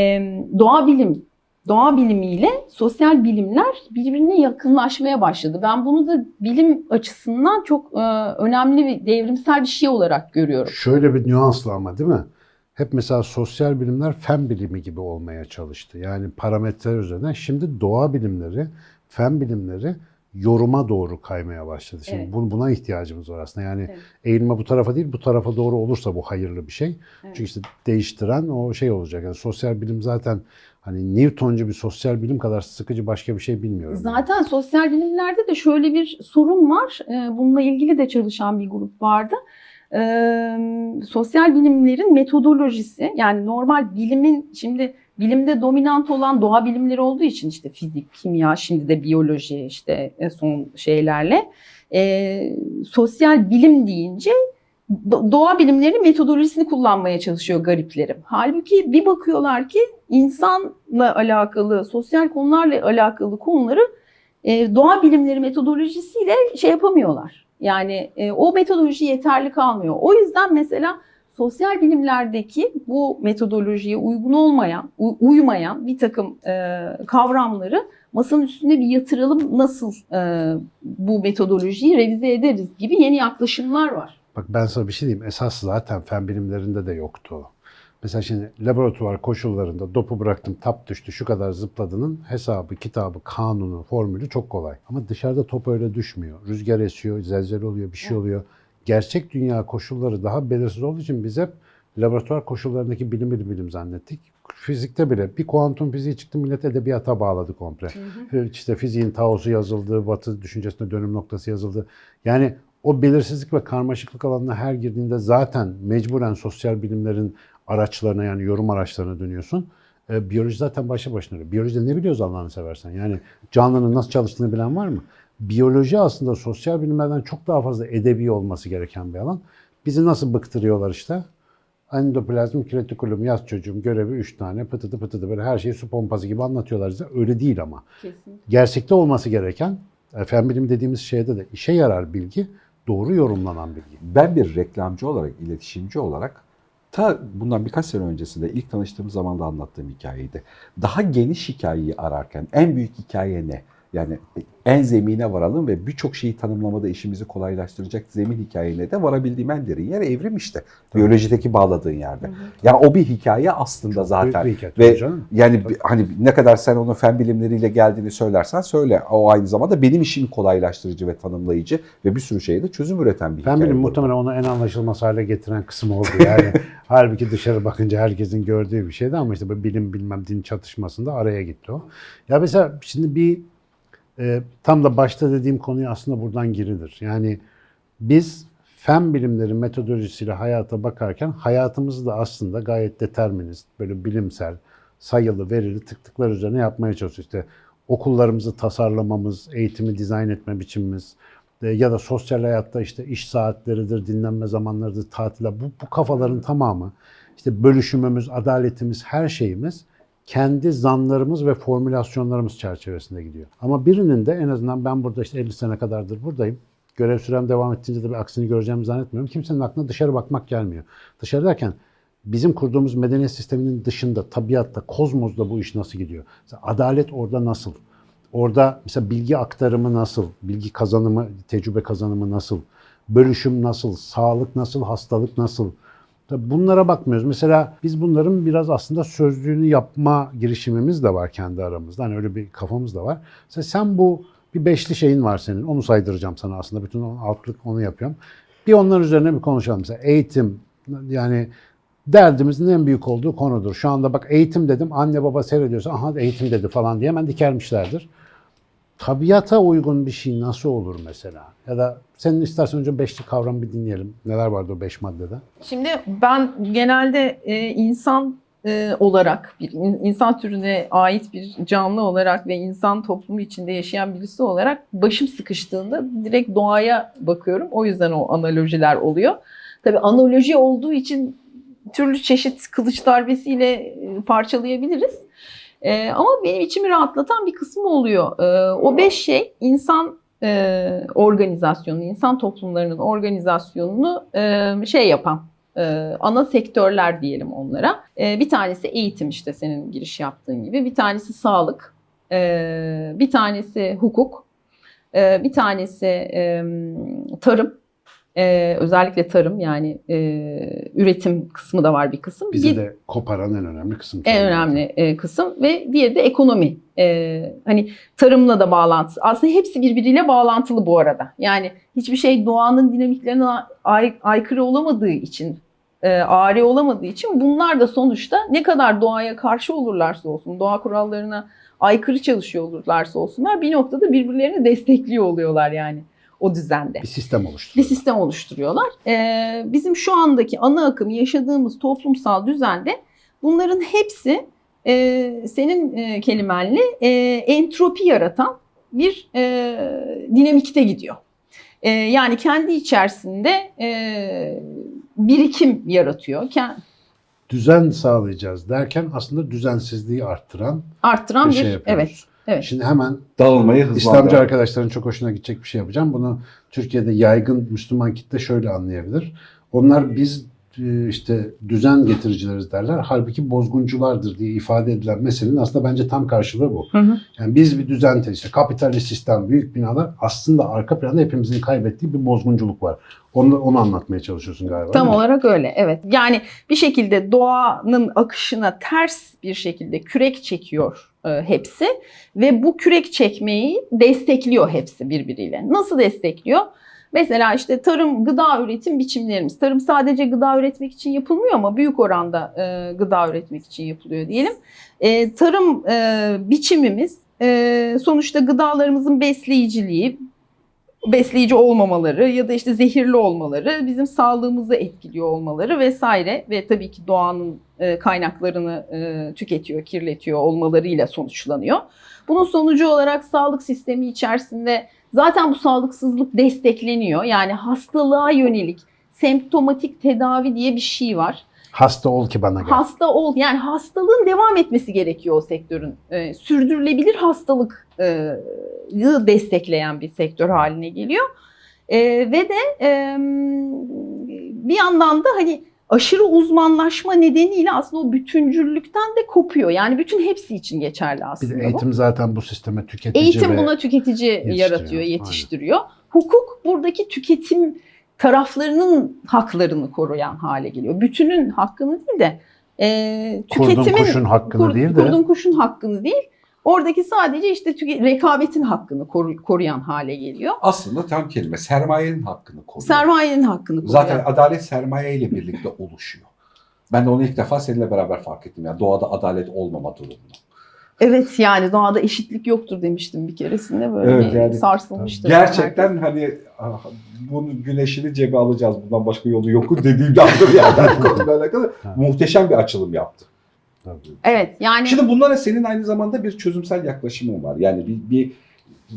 doğa bilim doğa bilimiyle sosyal bilimler birbirine yakınlaşmaya başladı. Ben bunu da bilim açısından çok e, önemli ve devrimsel bir şey olarak görüyorum. Şöyle bir nüansla ama değil mi? Hep mesela sosyal bilimler fen bilimi gibi olmaya çalıştı. Yani parametreler üzerinden. Şimdi doğa bilimleri, fen bilimleri yoruma doğru kaymaya başladı. Şimdi Evet. bu- buna ihtiyacımız var aslında. Yani Evet. eğilme bu tarafa değil, bu tarafa doğru olursa bu hayırlı bir şey. Evet. Çünkü işte değiştiren o şey olacak. Yani sosyal bilim zaten hani Newtoncu bir sosyal bilim kadar sıkıcı başka bir şey bilmiyorum. yani. Zaten sosyal bilimlerde de şöyle bir sorun var. Ee, Bununla ilgili de çalışan bir grup vardı. Ee, sosyal bilimlerin metodolojisi yani normal bilimin şimdi bilimde dominant olan doğa bilimleri olduğu için işte fizik, kimya, şimdi de biyoloji işte son şeylerle e, sosyal bilim deyince do- doğa bilimleri metodolojisini kullanmaya çalışıyor gariplerim. Halbuki bir bakıyorlar ki insanla alakalı, sosyal konularla alakalı konuları e, doğa bilimleri metodolojisiyle şey yapamıyorlar. Yani e, o metodoloji yeterli kalmıyor. O yüzden mesela sosyal bilimlerdeki bu metodolojiye uygun olmayan, uymayan bir takım e, kavramları masanın üstüne bir yatıralım nasıl e, bu metodolojiyi revize ederiz gibi yeni yaklaşımlar var. Bak ben sana bir şey diyeyim. Esas zaten fen bilimlerinde de yoktu. Mesela şimdi laboratuvar koşullarında dopu bıraktım, tap düştü, şu kadar zıpladığının hesabı, kitabı, kanunu, formülü çok kolay. Ama dışarıda top öyle düşmüyor. Rüzgar esiyor, zelzele oluyor, bir şey oluyor. Gerçek dünya koşulları daha belirsiz olduğu için biz hep laboratuvar koşullarındaki bilimi bilim zannettik. Fizikte bile bir kuantum fiziği çıktı millet edebiyata bağladı komple. İşte fiziğin Tao'su yazıldı, Batı düşüncesinde dönüm noktası yazıldı. Yani o belirsizlik ve karmaşıklık alanına her girdiğinde zaten mecburen sosyal bilimlerin araçlarına yani yorum araçlarına dönüyorsun. E, biyoloji zaten başlı başına. Biyolojide ne biliyoruz Allah'ını seversen? Yani canlının nasıl çalıştığını bilen var mı? Biyoloji aslında sosyal bilimlerden çok daha fazla edebi olması gereken bir alan. Bizi nasıl bıktırıyorlar işte? Endoplazmik retikulum yaz çocuğum görevi 3 tane pıtıdı pıtıdı böyle her şeyi su pompası gibi anlatıyorlar bize. Öyle değil ama. Kesinlikle. Gerçekte olması gereken e, fen bilimi dediğimiz şeyde de işe yarar bilgi, doğru yorumlanan bilgi. Ben bir reklamcı olarak, iletişimci olarak ta bundan birkaç sene öncesinde ilk tanıştığım zaman da anlattığım hikayeydi. Daha geniş hikayeyi ararken en büyük hikaye ne? Yani en zemine varalım ve birçok şeyi tanımlamada işimizi kolaylaştıracak zemin hikayene de varabildiğim en derin yer evrim işte. Biyolojideki bağladığın yerde. Yani o bir hikaye aslında zaten. Büyük bir hikaye, Ve tabii canım. yani bi- hani ne kadar sen onun fen bilimleriyle geldiğini söylersen söyle. O aynı zamanda benim işimi kolaylaştırıcı ve tanımlayıcı ve bir sürü şeye de çözüm üreten bir Fen hikaye. bilimi bu. muhtemelen onu en anlaşılmaz hale getiren kısım oldu. Yani halbuki dışarı bakınca herkesin gördüğü bir şeydi ama işte bu bilim bilmem din çatışmasında araya gitti o. Ya mesela şimdi bir e, tam da başta dediğim konuya aslında buradan girilir. Yani biz fen bilimleri metodolojisiyle hayata bakarken hayatımızı da aslında gayet determinist, böyle bilimsel, sayılı, verili tık tıklar üzerine yapmaya çalışıyoruz. İşte okullarımızı tasarlamamız, eğitimi dizayn etme biçimimiz e, ya da sosyal hayatta işte iş saatleridir, dinlenme zamanlarıdır, tatiller. Bu, bu kafaların tamamı işte bölüşümümüz, adaletimiz, her şeyimiz kendi zanlarımız ve formülasyonlarımız çerçevesinde gidiyor. Ama birinin de en azından ben burada işte 50 sene kadardır buradayım. Görev sürem devam ettiğince de bir aksini göreceğimi zannetmiyorum. Kimsenin aklına dışarı bakmak gelmiyor. Dışarı derken bizim kurduğumuz medeniyet sisteminin dışında, tabiatta, kozmosda bu iş nasıl gidiyor? Mesela adalet orada nasıl? Orada mesela bilgi aktarımı nasıl? Bilgi kazanımı, tecrübe kazanımı nasıl? Bölüşüm nasıl? Sağlık nasıl? Hastalık nasıl? Tabii bunlara bakmıyoruz. Mesela biz bunların biraz aslında sözlüğünü yapma girişimimiz de var kendi aramızda. Hani öyle bir kafamız da var. Mesela sen bu bir beşli şeyin var senin. Onu saydıracağım sana aslında. Bütün altlık onu yapıyorum. Bir onlar üzerine bir konuşalım. Mesela eğitim yani derdimizin en büyük olduğu konudur. Şu anda bak eğitim dedim. Anne baba seyrediyorsa aha eğitim dedi falan diye hemen dikermişlerdir. Tabiata uygun bir şey nasıl olur mesela? Ya da senin istersen önce beşli kavramı bir dinleyelim. Neler vardı o beş maddede? Şimdi ben genelde e, insan e, olarak, bir in- insan türüne ait bir canlı olarak ve insan toplumu içinde yaşayan birisi olarak başım sıkıştığında direkt doğaya bakıyorum. O yüzden o analojiler oluyor. Tabii analoji olduğu için türlü çeşit kılıç darbesiyle e, parçalayabiliriz. E, ama benim içimi rahatlatan bir kısmı oluyor. E, o beş şey insan e, organizasyonu, insan toplumlarının organizasyonunu e, şey yapan, e, ana sektörler diyelim onlara. E, bir tanesi eğitim işte senin giriş yaptığın gibi. Bir tanesi sağlık, e, bir tanesi hukuk, bir tanesi tarım. E, özellikle tarım yani e, üretim kısmı da var bir kısım. Bizi Bir- de koparan en önemli kısım. en önemli e, kısım ve diğeri de ekonomi. E, hani tarımla da bağlantısı. Aslında hepsi birbiriyle bağlantılı bu arada. Yani hiçbir şey doğanın dinamiklerine ay- aykırı olamadığı için, e, ari olamadığı için bunlar da sonuçta ne kadar doğaya karşı olurlarsa olsun, doğa kurallarına aykırı çalışıyor olurlarsa olsunlar bir noktada birbirlerini destekliyor oluyorlar yani o düzende Bir sistem bir oluşturuyor. sistem oluşturuyorlar. Ee, bizim şu andaki ana akım yaşadığımız toplumsal düzende bunların hepsi e, senin e, kelimenle e, entropi yaratan bir e, dinamikte gidiyor. E, yani kendi içerisinde e, birikim yaratıyor. Ken- Düzen sağlayacağız derken aslında düzensizliği arttıran arttıran bir bir, şey yapıyoruz. evet. Evet. Şimdi hemen Dağılmayı hızlandıran. İslamcı arkadaşların çok hoşuna gidecek bir şey yapacağım. Bunu Türkiye'de yaygın Müslüman kitle şöyle anlayabilir. Onlar biz e, işte düzen getiricileriz derler. Halbuki bozgunculardır diye ifade edilen meselenin aslında bence tam karşılığı bu. Hı hı. Yani biz bir düzen işte kapitalist sistem, büyük binalar aslında arka planda hepimizin kaybettiği bir bozgunculuk var. Onu, onu anlatmaya çalışıyorsun galiba. Tam olarak öyle. Evet. Yani bir şekilde doğanın akışına ters bir şekilde kürek çekiyor hepsi ve bu kürek çekmeyi destekliyor hepsi birbiriyle. Nasıl destekliyor? Mesela işte tarım, gıda üretim biçimlerimiz. Tarım sadece gıda üretmek için yapılmıyor ama büyük oranda e, gıda üretmek için yapılıyor diyelim. E, tarım e, biçimimiz e, sonuçta gıdalarımızın besleyiciliği, besleyici olmamaları ya da işte zehirli olmaları, bizim sağlığımızı etkiliyor olmaları vesaire ve tabii ki doğanın e, kaynaklarını e, tüketiyor, kirletiyor olmalarıyla sonuçlanıyor. Bunun sonucu olarak sağlık sistemi içerisinde zaten bu sağlıksızlık destekleniyor. Yani hastalığa yönelik semptomatik tedavi diye bir şey var. Hasta ol ki bana gel. Hasta ol yani hastalığın devam etmesi gerekiyor o sektörün. Ee, sürdürülebilir e, yı destekleyen bir sektör haline geliyor. Ee, ve de e, bir yandan da hani aşırı uzmanlaşma nedeniyle aslında o bütüncüllükten de kopuyor. Yani bütün hepsi için geçerli bir aslında de bu. eğitim zaten bu sisteme tüketici Eğitim buna tüketici yetiştiriyor. yaratıyor, yetiştiriyor. Hukuk buradaki tüketim taraflarının haklarını koruyan hale geliyor. Bütünün hakkını değil de e, kurdun tüketimin kuşun hakkını kur- değil de kurdun kuşun hakkını değil. Oradaki sadece işte tüke- rekabetin hakkını koru- koruyan hale geliyor. Aslında tam kelime sermayenin hakkını koruyor. Sermayenin hakkını koruyan. Zaten adalet sermaye ile birlikte oluşuyor. Ben de onu ilk defa seninle beraber fark ettim. Yani doğada adalet olmama durumunu. Evet yani doğada eşitlik yoktur demiştim bir keresinde böyle Evet, bir yani sarsılmıştı. Gerçekten hani ah, bunun güneşini cebe alacağız. Bundan başka yolu yok dediğimde yani. Konuyla alakalı muhteşem bir açılım yaptı. Tabii. Evet yani Şimdi bunlara senin aynı zamanda bir çözümsel yaklaşımın var. Yani bir, bir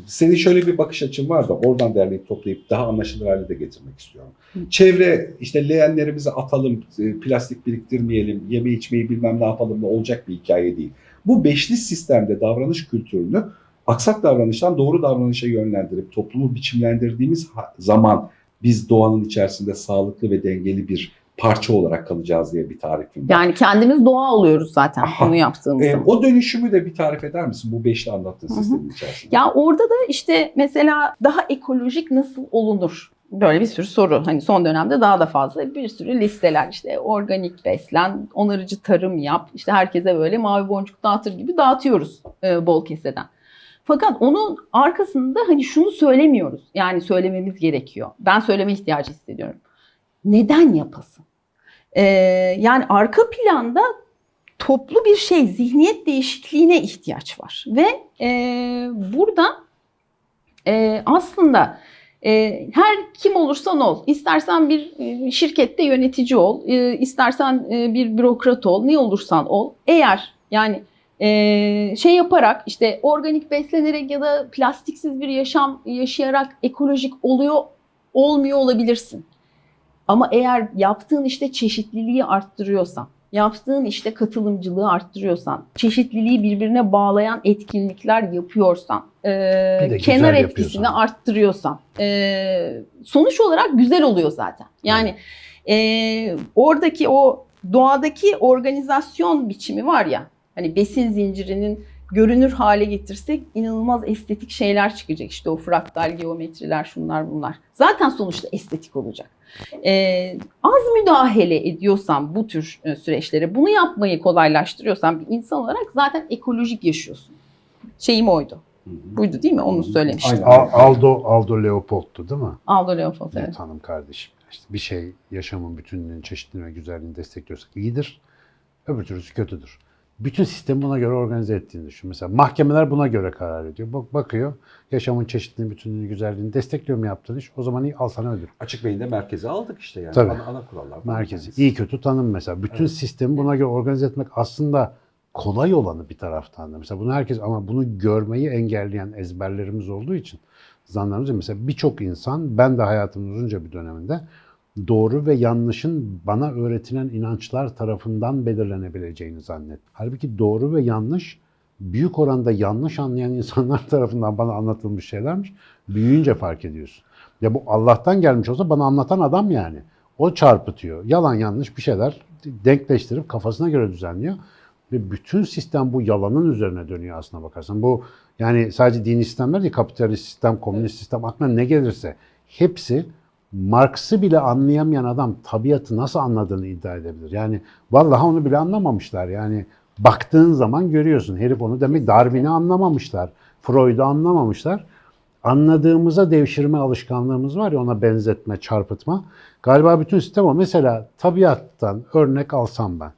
senin şöyle bir bakış açın var da oradan derleyip toplayıp daha anlaşılır hale de getirmek istiyorum. Çevre işte leğenlerimizi atalım, e, plastik biriktirmeyelim, yeme içmeyi bilmem ne yapalım da olacak bir hikaye değil. Bu beşli sistemde davranış kültürünü aksak davranıştan doğru davranışa yönlendirip toplumu biçimlendirdiğimiz zaman biz doğanın içerisinde sağlıklı ve dengeli bir parça olarak kalacağız diye bir tarifim var. yani kendimiz doğa oluyoruz zaten Aha. bunu yaptığımız Ee, zaman. o dönüşümü de bir tarif eder misin bu beşli anlattığın sistemin içerisinde? Ya orada da işte mesela daha ekolojik nasıl olunur? Böyle bir sürü soru. Hani son dönemde daha da fazla bir sürü listeler işte organik beslen, onarıcı tarım yap. işte herkese böyle mavi boncuk dağıtır gibi dağıtıyoruz e, bol keseden. Fakat onun arkasında hani şunu söylemiyoruz. Yani söylememiz gerekiyor. Ben söyleme ihtiyacı hissediyorum. Neden yapasın? Ee, yani arka planda toplu bir şey, zihniyet değişikliğine ihtiyaç var. Ve e, burada e, aslında her kim olursan ol, istersen bir e, şirkette yönetici ol, e, istersen e, bir bürokrat ol, ne olursan ol. Eğer yani şey yaparak işte organik beslenerek ya da plastiksiz bir yaşam yaşayarak ekolojik oluyor, olmuyor olabilirsin. Ama eğer yaptığın işte çeşitliliği arttırıyorsan, yaptığın işte katılımcılığı arttırıyorsan, çeşitliliği birbirine bağlayan etkinlikler yapıyorsan, e, kenar yapıyorsan. etkisini arttırıyorsan, e, sonuç olarak güzel oluyor zaten. Yani e, oradaki o doğadaki organizasyon biçimi var ya, hani besin zincirinin görünür hale getirsek inanılmaz estetik şeyler çıkacak. İşte o fraktal geometriler şunlar bunlar. Zaten sonuçta estetik olacak. Ee, az müdahale ediyorsan bu tür e, süreçlere bunu yapmayı kolaylaştırıyorsan bir insan olarak zaten ekolojik yaşıyorsun. Şeyim oydu. Buydu değil mi? Onu söylemiştim. Aynen. Aldo Aldo Leopold'tu değil mi? Aldo Leopold Evet. Hanım kardeşim. İşte bir şey yaşamın bütünlüğünü, çeşitliliğini ve güzelliğini destekliyorsak iyidir. Öbür türlüsü kötüdür. Bütün sistemi buna göre organize ettiğini düşün. Mesela mahkemeler buna göre karar ediyor. Bak bakıyor, yaşamın çeşitliliğini, bütünlüğünü, güzelliğini destekliyor mu yaptığın iş? O zaman iyi, al sana ödül. Açık beyinde merkeze aldık işte yani. Tabii. Ana, ana kurallar. Merkezi. iyi kötü tanım mesela. Bütün Evet. sistemi buna göre organize etmek aslında kolay olanı bir taraftan da. Mesela bunu herkes ama bunu görmeyi engelleyen ezberlerimiz olduğu için zanlarımız mesela birçok insan ben de hayatımın uzunca bir döneminde doğru ve yanlışın bana öğretilen inançlar tarafından belirlenebileceğini zannet. Halbuki doğru ve yanlış büyük oranda yanlış anlayan insanlar tarafından bana anlatılmış şeylermiş. Büyüyünce fark ediyorsun. Ya bu Allah'tan gelmiş olsa bana anlatan adam yani. O çarpıtıyor. Yalan yanlış bir şeyler denkleştirip kafasına göre düzenliyor. Ve bütün sistem bu yalanın üzerine dönüyor aslına bakarsan. Bu yani sadece dini sistemler değil, kapitalist sistem, komünist sistem, aklına ne gelirse hepsi Marx'ı bile anlayamayan adam tabiatı nasıl anladığını iddia edebilir. Yani vallahi onu bile anlamamışlar. Yani baktığın zaman görüyorsun. Herif onu demek Darwin'i anlamamışlar. Freud'u anlamamışlar. Anladığımıza devşirme alışkanlığımız var ya ona benzetme, çarpıtma. Galiba bütün sistem o. Mesela tabiattan örnek alsam ben.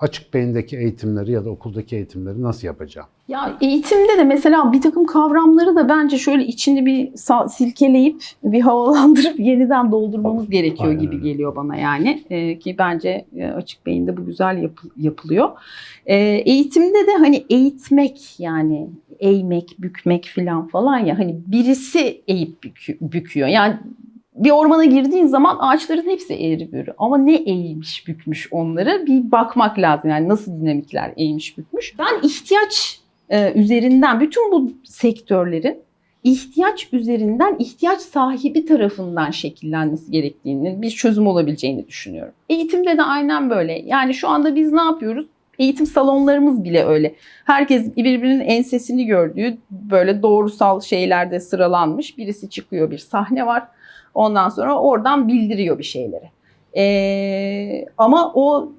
Açık beyindeki eğitimleri ya da okuldaki eğitimleri nasıl yapacağım? Ya eğitimde de mesela bir takım kavramları da bence şöyle içini bir silkeleyip bir havalandırıp yeniden doldurmamız gerekiyor Aynen gibi geliyor bana yani Ee, ki bence e, açık beyinde bu güzel yap- yapılıyor. Ee, eğitimde de hani eğitmek yani eğmek, bükmek filan falan ya hani birisi eğip bükü- büküyor. Yani bir ormana girdiğin zaman ağaçların hepsi eğri büğrü. Ama ne eğmiş bükmüş onları bir bakmak lazım. Yani nasıl dinamikler eğmiş bükmüş. Ben ihtiyaç e, üzerinden bütün bu sektörlerin ihtiyaç üzerinden ihtiyaç sahibi tarafından şekillenmesi gerektiğini, bir çözüm olabileceğini düşünüyorum. Eğitimde de aynen böyle. Yani şu anda biz ne yapıyoruz? Eğitim salonlarımız bile öyle. Herkes birbirinin ensesini gördüğü böyle doğrusal şeylerde sıralanmış. Birisi çıkıyor bir sahne var. Ondan sonra oradan bildiriyor bir şeyleri. Ee, ama o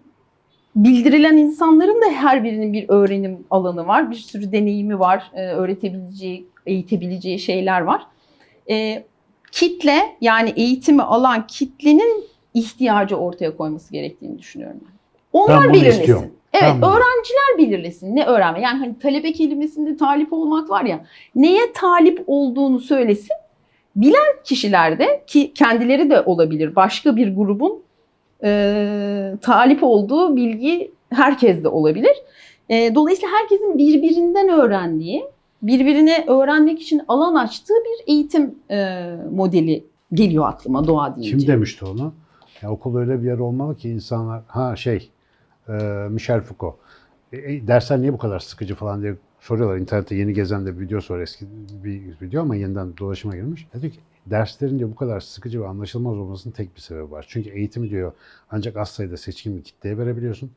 bildirilen insanların da her birinin bir öğrenim alanı var. Bir sürü deneyimi var. Ee, öğretebileceği, eğitebileceği şeyler var. Ee, kitle yani eğitimi alan kitlenin ihtiyacı ortaya koyması gerektiğini düşünüyorum ben. Onlar Ben belirlesin. istiyorum. Evet, Ben öğrenciler belirlesin ne öğrenme. Yani hani talebe kelimesinde talip olmak var ya. Neye talip olduğunu söylesin. Bilen kişiler de ki kendileri de olabilir. Başka bir grubun e, talip olduğu bilgi herkes de olabilir. E, dolayısıyla herkesin birbirinden öğrendiği, birbirine öğrenmek için alan açtığı bir eğitim e, modeli geliyor aklıma doğa deyince. Kim demişti onu? Ya okul öyle bir yer olmalı ki insanlar ha şey e, Michel Foucault. E, e, dersler niye bu kadar sıkıcı falan diye soruyorlar. İnternette yeni gezen de bir videosu var eski bir video ama yeniden dolaşıma girmiş. Dedi ki derslerin diyor bu kadar sıkıcı ve anlaşılmaz olmasının tek bir sebebi var. Çünkü eğitimi diyor ancak az sayıda seçkin bir kitleye verebiliyorsun.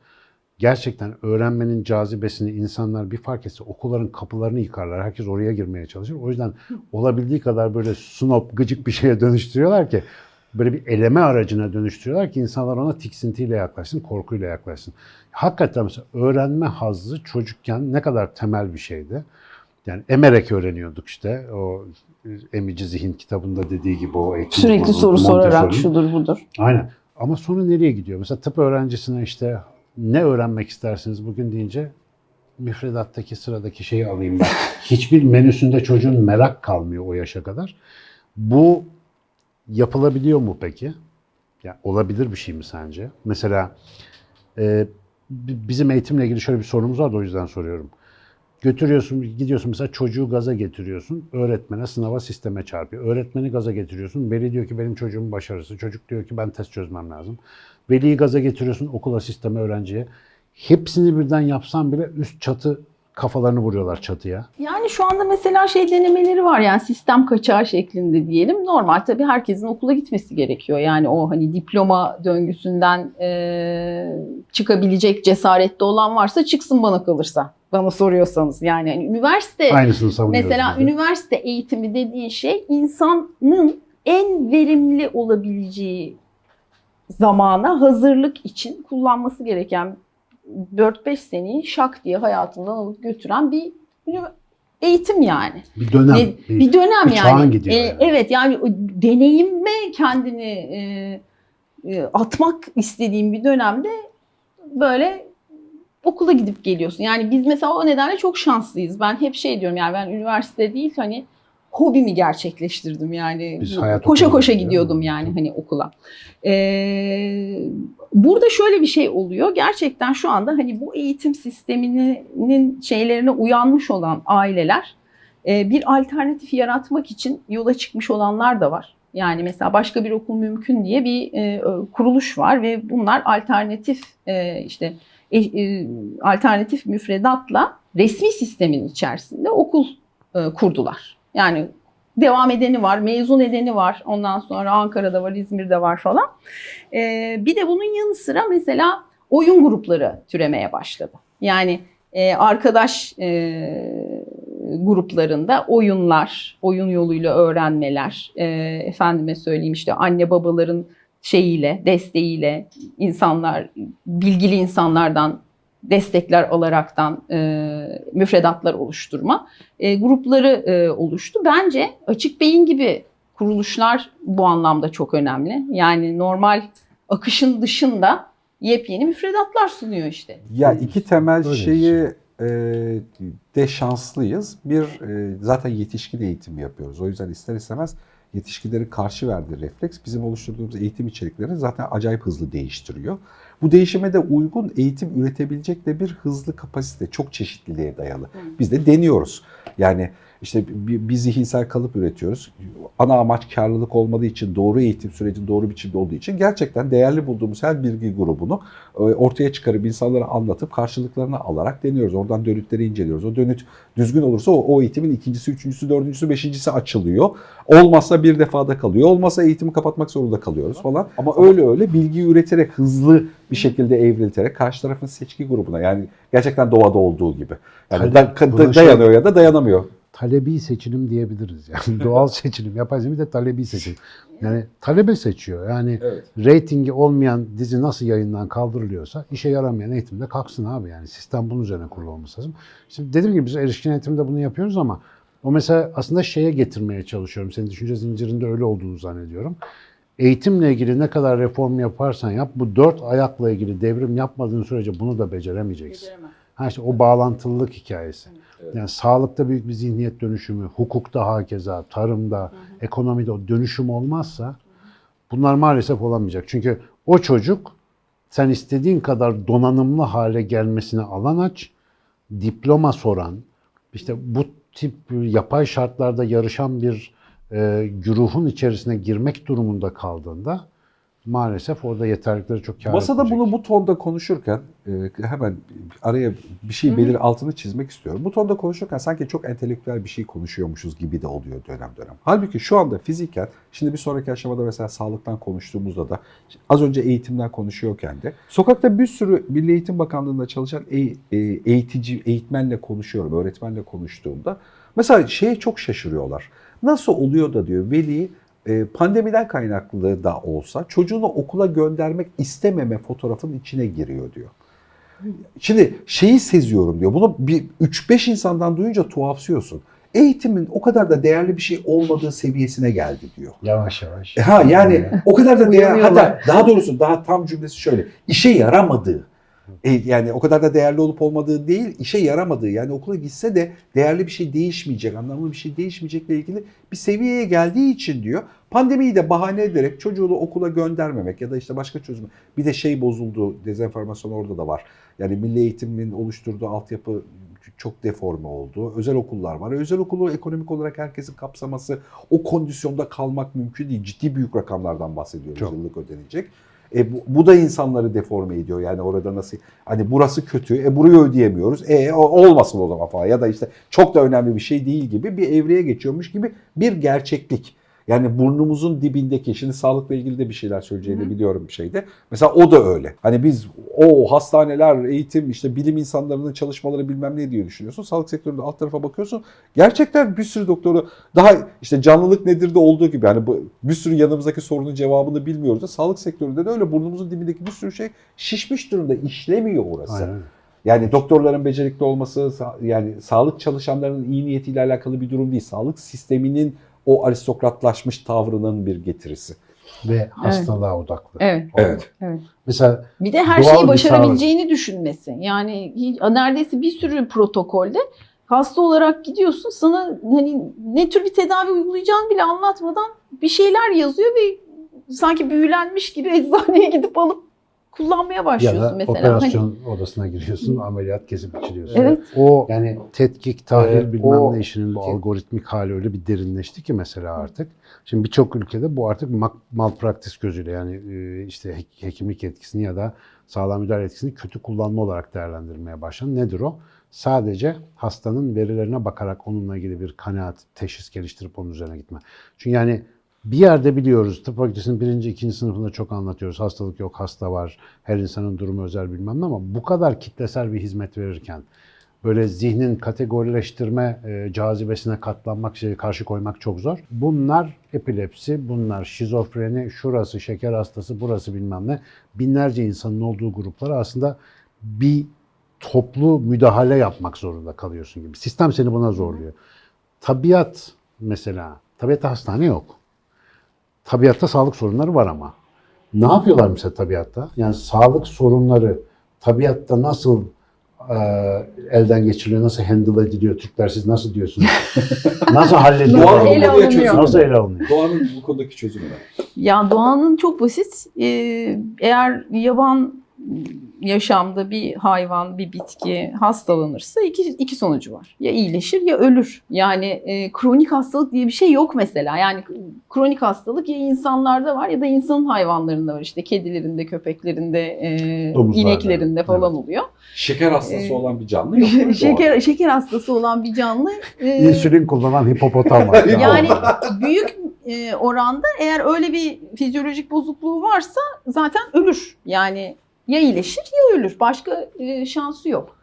Gerçekten öğrenmenin cazibesini insanlar bir fark etse okulların kapılarını yıkarlar. Herkes oraya girmeye çalışır. O yüzden olabildiği kadar böyle snob, gıcık bir şeye dönüştürüyorlar ki böyle bir eleme aracına dönüştürüyorlar ki insanlar ona tiksintiyle yaklaşsın, korkuyla yaklaşsın. Hakikaten mesela öğrenme hazzı çocukken ne kadar temel bir şeydi. Yani emerek öğreniyorduk işte. O Emici Zihin kitabında dediği gibi o eğitim Sürekli soru sorarak şudur budur. Aynen. Ama sonra nereye gidiyor? Mesela tıp öğrencisine işte ne öğrenmek istersiniz bugün deyince müfredattaki sıradaki şeyi alayım ben. Hiçbir menüsünde çocuğun merak kalmıyor o yaşa kadar. Bu yapılabiliyor mu peki? Ya olabilir bir şey mi sence? Mesela e, bi- bizim eğitimle ilgili şöyle bir sorunumuz var da o yüzden soruyorum. Götürüyorsun, gidiyorsun mesela çocuğu gaza getiriyorsun. Öğretmene, sınava, sisteme çarpıyor. Öğretmeni gaza getiriyorsun. Veli diyor ki benim çocuğumun başarısı. Çocuk diyor ki ben test çözmem lazım. Veliyi gaza getiriyorsun okula, sisteme, öğrenciye. Hepsini birden yapsan bile üst çatı kafalarını vuruyorlar çatıya. Yani şu anda mesela şey denemeleri var yani sistem kaçağı şeklinde diyelim. Normal tabii herkesin okula gitmesi gerekiyor. Yani o hani diploma döngüsünden e, çıkabilecek cesarette olan varsa çıksın bana kalırsa. Bana soruyorsanız yani hani üniversite Aynısını Mesela biz de. üniversite eğitimi dediğin şey insanın en verimli olabileceği zamana hazırlık için kullanması gereken 4-5 seneyi şak diye hayatından alıp götüren bir eğitim yani. bir dönem. Ne- bir- bir dönem bir yani. gidiyor E, yani. Evet yani deneyime kendini e, e, atmak istediğim bir dönemde böyle okula gidip geliyorsun. Yani biz mesela o nedenle çok şanslıyız. Ben hep şey diyorum yani ben üniversite değil hani hobimi gerçekleştirdim yani. Biz hayat koşa koşa gidiyor. gidiyordum yani hani okula. Ee, burada şöyle bir şey oluyor. Gerçekten şu anda hani bu eğitim sisteminin şeylerine uyanmış olan aileler e, bir alternatif yaratmak için yola çıkmış olanlar da var. Yani mesela başka bir okul mümkün diye bir e, kuruluş var ve bunlar alternatif e, işte alternatif müfredatla resmi sistemin içerisinde okul kurdular. Yani devam edeni var, mezun edeni var. Ondan sonra Ankara'da var, İzmir'de var falan. Ee, bir de bunun yanı sıra mesela oyun grupları türemeye başladı. Yani e, arkadaş e, gruplarında oyunlar, oyun yoluyla öğrenmeler, e, efendime söyleyeyim işte anne babaların şeyiyle, desteğiyle insanlar, bilgili insanlardan destekler alaraktan e, müfredatlar oluşturma e, grupları e, oluştu. Bence Açık Beyin gibi kuruluşlar bu anlamda çok önemli. Yani normal akışın dışında yepyeni müfredatlar sunuyor işte. Ya iki temel Öyle şeyi e, de şanslıyız. Bir e, zaten yetişkin eğitim yapıyoruz. O yüzden ister istemez yetişkinlerin karşı verdiği refleks bizim oluşturduğumuz eğitim içeriklerini zaten acayip hızlı değiştiriyor. Bu değişime de uygun eğitim üretebilecek de bir hızlı kapasite, çok çeşitliliğe dayalı. Biz de deniyoruz. Yani işte bir, bir zihinsel kalıp üretiyoruz. Ana amaç karlılık olmadığı için, doğru eğitim sürecinin doğru biçimde olduğu için gerçekten değerli bulduğumuz her bilgi grubunu e, ortaya çıkarıp insanlara anlatıp karşılıklarını alarak deniyoruz. Oradan dönütleri inceliyoruz. O dönüt düzgün olursa o, o eğitimin ikincisi, üçüncüsü, dördüncüsü, beşincisi açılıyor. Olmazsa bir defada kalıyor. Olmazsa eğitimi kapatmak zorunda kalıyoruz falan. Ama öyle öyle bilgi üreterek hızlı bir şekilde evrilterek karşı tarafın seçki grubuna yani gerçekten doğada olduğu gibi. Yani da- da- şey- dayanıyor ya da dayanamıyor. Talebi seçilim diyebiliriz. Yani doğal seçilim, yapay bir de talebi seçilim. Yani talebe seçiyor. Yani Evet. reytingi olmayan dizi nasıl yayından kaldırılıyorsa işe yaramayan eğitimde kalksın abi. Yani sistem bunun üzerine kurulu olması lazım. Şimdi dediğim gibi biz erişkin eğitimde bunu yapıyoruz ama o mesela aslında şeye getirmeye çalışıyorum. Senin düşünce zincirinde öyle olduğunu zannediyorum. Eğitimle ilgili ne kadar reform yaparsan yap bu dört ayakla ilgili devrim yapmadığın sürece bunu da beceremeyeceksin. Ha işte o bağlantılılık hikayesi. Yani sağlıkta büyük bir zihniyet dönüşümü, hukukta hakeza, tarımda, ekonomide o dönüşüm olmazsa bunlar maalesef olamayacak. Çünkü o çocuk sen istediğin kadar donanımlı hale gelmesine alan aç, diploma soran, işte bu tip yapay şartlarda yarışan bir e, güruhun içerisine girmek durumunda kaldığında maalesef orada yeterlikleri çok kâr Masada etmeyecek. bunu bu tonda konuşurken e, hemen araya bir şey belir altını çizmek istiyorum. Bu tonda konuşurken sanki çok entelektüel bir şey konuşuyormuşuz gibi de oluyor dönem dönem. Halbuki şu anda fiziken, şimdi bir sonraki aşamada mesela sağlıktan konuştuğumuzda da az önce eğitimden konuşuyorken de sokakta bir sürü Milli Eğitim Bakanlığı'nda çalışan e- e, eğitici, eğitmenle konuşuyorum, öğretmenle konuştuğumda mesela şeye çok şaşırıyorlar. Nasıl oluyor da diyor veli pandemiden kaynaklı da olsa çocuğunu okula göndermek istememe fotoğrafın içine giriyor diyor. Şimdi şeyi seziyorum diyor. Bunu bir 3-5 insandan duyunca tuhafsıyorsun. Eğitimin o kadar da değerli bir şey olmadığı seviyesine geldi diyor. Yavaş yavaş. Ha yani o kadar da değerli hatta daha doğrusu daha tam cümlesi şöyle. işe yaramadığı. E, yani o kadar da değerli olup olmadığı değil, işe yaramadığı. Yani okula gitse de değerli bir şey değişmeyecek, anlamlı bir şey değişmeyecekle ilgili bir seviyeye geldiği için diyor. Pandemiyi de bahane ederek çocuğunu okula göndermemek ya da işte başka çözüm. Bir de şey bozuldu, dezenformasyon orada da var. Yani milli eğitimin oluşturduğu altyapı çok deforme oldu. Özel okullar var. Özel okulu ekonomik olarak herkesin kapsaması, o kondisyonda kalmak mümkün değil. Ciddi büyük rakamlardan bahsediyoruz Çok. yıllık ödenecek. E bu, bu da insanları deforme ediyor. Yani orada nasıl hani burası kötü, e burayı ödeyemiyoruz. E olmasın o zaman falan ya da işte çok da önemli bir şey değil gibi bir evreye geçiyormuş gibi bir gerçeklik. Yani burnumuzun dibindeki, şimdi sağlıkla ilgili de bir şeyler söyleyeceğini biliyorum bir şeyde. Mesela o da öyle. Hani biz o hastaneler, eğitim, işte bilim insanlarının çalışmaları bilmem ne diye düşünüyorsun. Sağlık sektöründe alt tarafa bakıyorsun. Gerçekten bir sürü doktoru daha işte canlılık nedir de olduğu gibi yani bir sürü yanımızdaki sorunun cevabını bilmiyoruz da sağlık sektöründe de öyle burnumuzun dibindeki bir sürü şey şişmiş durumda işlemiyor orası. Aynen. Yani doktorların becerikli olması, yani sağlık çalışanlarının iyi niyetiyle alakalı bir durum değil. Sağlık sisteminin o aristokratlaşmış tavrının bir getirisi. Ve hastalığa odaklı. Evet. Evet. Evet. Mesela Bir de her şeyi başarabileceğini düşünmesi. Yani neredeyse bir sürü protokolde hasta olarak gidiyorsun sana hani ne tür bir tedavi uygulayacağını bile anlatmadan bir şeyler yazıyor ve sanki büyülenmiş gibi eczaneye gidip alıp kullanmaya ya başlıyorsun da mesela. Hani- operasyon odasına giriyorsun, ameliyat kesip biçiliyorsun. Evet. O yani tetkik, tahlil Evet, bilmem o- ne işinin bu algoritmik hali öyle bir derinleşti ki mesela artık. Şimdi birçok ülkede bu artık malpraktis gözüyle yani e, işte hek- hekimlik etkisini ya da sağlam müdahale etkisini kötü kullanma olarak değerlendirmeye başlandı. Nedir o? Sadece hastanın verilerine bakarak onunla ilgili bir kanaat, teşhis geliştirip onun üzerine gitme. Çünkü yani bir yerde biliyoruz, tıp fakültesinin birinci, ikinci sınıfında çok anlatıyoruz. Hastalık yok, hasta var, her insanın durumu özel bilmem ne ama bu kadar kitlesel bir hizmet verirken böyle zihnin kategorileştirme e, cazibesine katlanmak, şey, karşı koymak çok zor. Bunlar epilepsi, bunlar şizofreni, şurası şeker hastası, burası bilmem ne. Binlerce insanın olduğu gruplara aslında bir toplu müdahale yapmak zorunda kalıyorsun gibi. Sistem seni buna zorluyor. Tabiat mesela, tabiatta hastane yok. Tabiatta sağlık sorunları var ama. Ne yapıyorlar mesela tabiatta? Yani sağlık sorunları tabiatta nasıl e, elden geçiriliyor, nasıl handle ediliyor? Türkler siz nasıl diyorsunuz? nasıl hallediyorlar? Doğal ele konuya alınıyor. çözüm Nasıl ele alınıyor? Doğanın bu konudaki çözümü ne? Ya doğanın çok basit. Ee, eğer yaban yaşamda bir hayvan, bir bitki hastalanırsa iki, iki sonucu var. Ya iyileşir ya ölür. Yani e, kronik hastalık diye bir şey yok mesela. Yani kronik hastalık ya insanlarda var ya da insanın hayvanlarında var. İşte kedilerinde, köpeklerinde, e, Domuzlarda, ineklerinde falan evet. oluyor. Şeker hastası Ee, olan bir canlı yok. mu şeker şeker hastası olan bir canlı e, İnsülin kullanan hipopotam var. yani büyük e, oranda eğer öyle bir fizyolojik bozukluğu varsa zaten ölür. Yani ya iyileşir ya ölür. Başka e, şansı yok.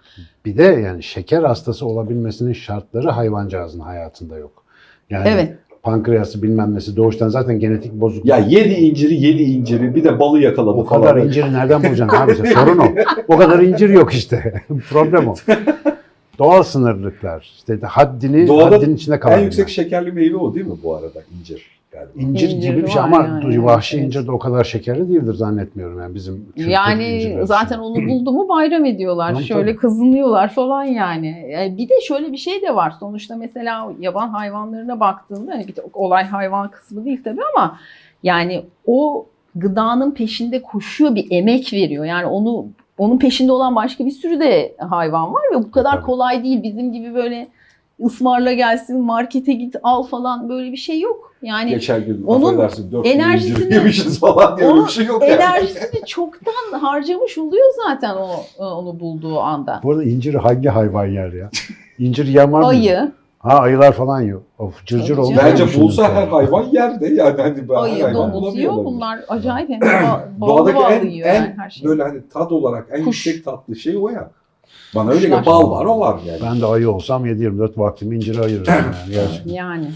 Bir de yani şeker hastası olabilmesinin şartları hayvancağızın hayatında yok. Yani Evet. pankreası bilmem nesi doğuştan zaten genetik bozukluk. Ya yedi inciri yedi inciri bir de balı yakaladı o kadar falan. inciri nereden bulacaksın abi? Sorun o. O kadar incir yok işte. Problem o. Doğal sınırlıklar. İşte haddini, Doğada haddin içinde En kalabilmek. yüksek şekerli meyve o değil mi bu arada incir? Galiba. İncir, İncir gibi bir şey ama yani, vahşi evet. incir de o kadar şekerli değildir zannetmiyorum yani bizim Yani zaten onu buldu mu bayram ediyorlar. Şöyle tabii. kızınıyorlar falan yani. E, Bir de şöyle bir şey de var. Sonuçta mesela yaban hayvanlarına baktığında hani bir de olay hayvan kısmı değil tabii ama yani o gıdanın peşinde koşuyor bir emek veriyor. Yani onu onun peşinde olan başka bir sürü de hayvan var ve bu kadar Tabii. kolay değil. Bizim gibi böyle ısmarla gelsin, markete git al falan böyle bir şey yok. Yani Geçen gün onun affedersin 4 incir enerjisini- yemişiz falan diye bir şey yok yani. enerjisini çoktan harcamış oluyor zaten o onu bulduğu anda. Bu arada inciri hangi hayvan yer ya? İncir yiyen var mı? Ayı, Ha ayılar falan yiyor. Of cırcır oldu. Bence bulsa her hayvan yerde yani hani ayı, hayvan domuz yiyor. Bunlar acayip hem de Doğadaki en, en yani her şey. böyle hani tad olarak en Kuş. yüksek tatlı şey o ya. Bana öyle geliyor. Bal var o var yani. Ben de ayı olsam 7-24 vaktimi incire ayırırım yani. Gerçekten Yani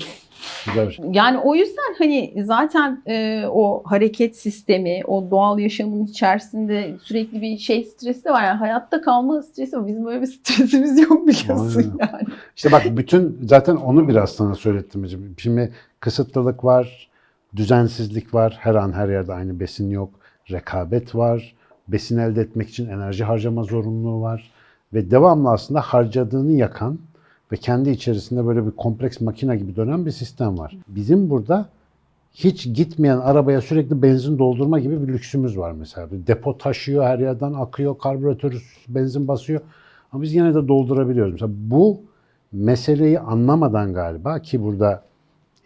güzel bir şey. yani o yüzden hani zaten e, o hareket sistemi, o doğal yaşamın içerisinde sürekli bir şey stresi var. Yani hayatta kalma stresi var. Bizim böyle bir stresimiz yok biliyorsun Aynen. yani. İşte bak bütün zaten onu biraz sana söylettim. hocam. Şimdi kısıtlılık var, düzensizlik var. Her an her yerde aynı besin yok. Rekabet var. Besin elde etmek için enerji harcama zorunluluğu var. Ve devamlı aslında harcadığını yakan ve kendi içerisinde böyle bir kompleks makine gibi dönen bir sistem var. Bizim burada hiç gitmeyen arabaya sürekli benzin doldurma gibi bir lüksümüz var mesela. Bir depo taşıyor, her yerden akıyor, karbüratör benzin basıyor. Ama biz yine de doldurabiliyoruz. Mesela bu meseleyi anlamadan galiba ki burada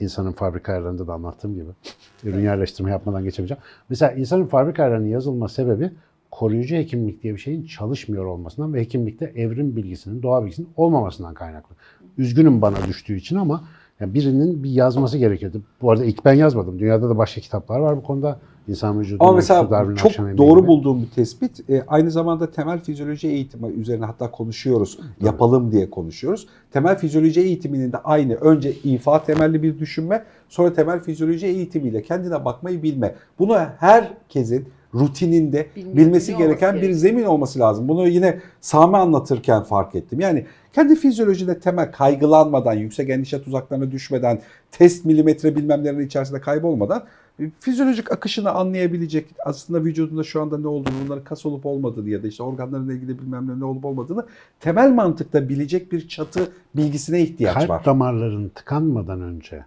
insanın fabrika ayarlarında da anlattığım gibi ürün yerleştirme yapmadan geçebileceğim. Mesela insanın fabrika ayarlarının yazılma sebebi koruyucu hekimlik diye bir şeyin çalışmıyor olmasından ve hekimlikte evrim bilgisinin, doğa bilgisinin olmamasından kaynaklı. Üzgünüm bana düştüğü için ama yani birinin bir yazması gerekiyordu. Bu arada ilk ben yazmadım. Dünyada da başka kitaplar var bu konuda. İnsan vücudu. Ama mesela çok doğru gibi. bulduğum bir tespit. E, aynı zamanda temel fizyoloji eğitimi üzerine hatta konuşuyoruz. Yapalım diye konuşuyoruz. Temel fizyoloji eğitiminin de aynı. Önce ifa temelli bir düşünme, sonra temel fizyoloji eğitimiyle kendine bakmayı bilme. Bunu herkesin rutininde Bilmesi bilmesi gereken bir zemin olması lazım. Bunu yine Sami anlatırken fark ettim. Yani kendi fizyolojide temel kaygılanmadan, yüksek endişe tuzaklarına düşmeden, test milimetre bilmemlerin içerisinde kaybolmadan e, fizyolojik akışını anlayabilecek aslında vücudunda şu anda ne olduğunu, bunların kas olup olmadığını ya da işte organlarla ilgili bilmem ne ne olup olmadığını temel mantıkta bilecek bir çatı bilgisine ihtiyaç kalp var. damarların tıkanmadan önce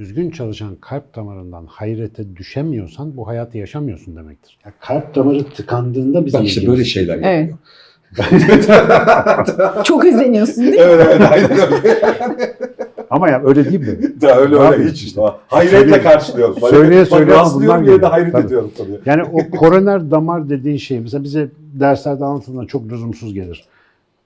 düzgün çalışan kalp damarından hayrete düşemiyorsan bu hayatı yaşamıyorsun demektir. Ya kalp damarı tıkandığında bizim Bak işte böyle şeyler Evet. yapıyor. Çok özeniyorsun değil mi? evet evet aynen öyle. Ama ya öyle değil mi? Da öyle öyle hiç işte. Hayretle söyleye- karşılıyorum. söyleye söyleye bunlar diye de hayret Tabii. ediyorum tabii. Yani o koroner damar dediğin şey mesela bize derslerde anlatılan çok lüzumsuz gelir.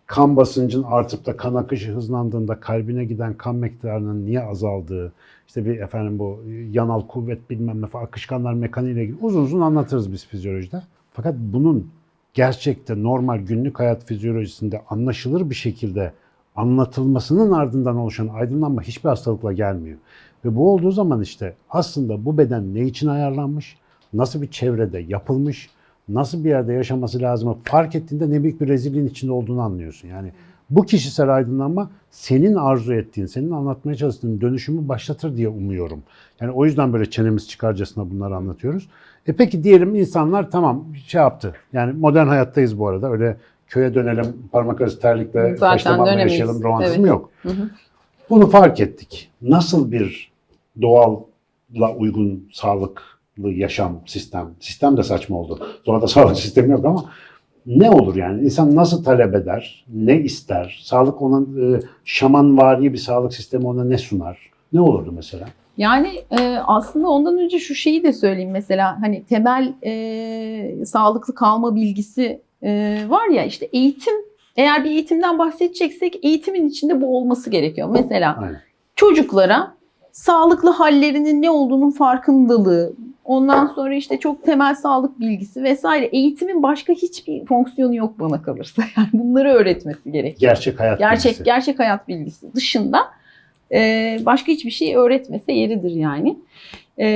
kan basıncın artıp da kan akışı hızlandığında kalbine giden kan miktarının niye azaldığı, işte bir efendim bu yanal kuvvet bilmem ne falan akışkanlar mekaniğiyle ilgili uzun uzun anlatırız biz fizyolojide. Fakat bunun gerçekte normal günlük hayat fizyolojisinde anlaşılır bir şekilde anlatılmasının ardından oluşan aydınlanma hiçbir hastalıkla gelmiyor. Ve bu olduğu zaman işte aslında bu beden ne için ayarlanmış, nasıl bir çevrede yapılmış, nasıl bir yerde yaşaması lazım fark ettiğinde ne büyük bir rezilliğin içinde olduğunu anlıyorsun. Yani bu kişisel aydınlanma senin arzu ettiğin, senin anlatmaya çalıştığın dönüşümü başlatır diye umuyorum. Yani o yüzden böyle çenemiz çıkarcasına bunları anlatıyoruz. E peki diyelim insanlar tamam şey yaptı. Yani modern hayattayız bu arada. Öyle köye dönelim, parmak arası terlikle dönemeyiz. yaşayalım romantizmi Evet. yok. Hı hı. Bunu fark ettik. Nasıl bir doğalla uygun sağlıklı yaşam sistem, sistem de saçma oldu. Doğada sağlık sistemi yok ama ne olur yani? İnsan nasıl talep eder? Ne ister? Sağlık ona e, şamanvari bir sağlık sistemi ona ne sunar? Ne olurdu mesela? Yani e, aslında ondan önce şu şeyi de söyleyeyim mesela hani temel e, sağlıklı kalma bilgisi e, var ya işte eğitim eğer bir eğitimden bahsedeceksek eğitimin içinde bu olması gerekiyor. Mesela Aynen. çocuklara sağlıklı hallerinin ne olduğunun farkındalığı, ondan sonra işte çok temel sağlık bilgisi vesaire eğitimin başka hiçbir fonksiyonu yok bana kalırsa. Yani bunları öğretmesi gerekiyor. Gerçek hayat Gerçek bilgisi. gerçek hayat bilgisi dışında e, başka hiçbir şey öğretmese yeridir yani. E,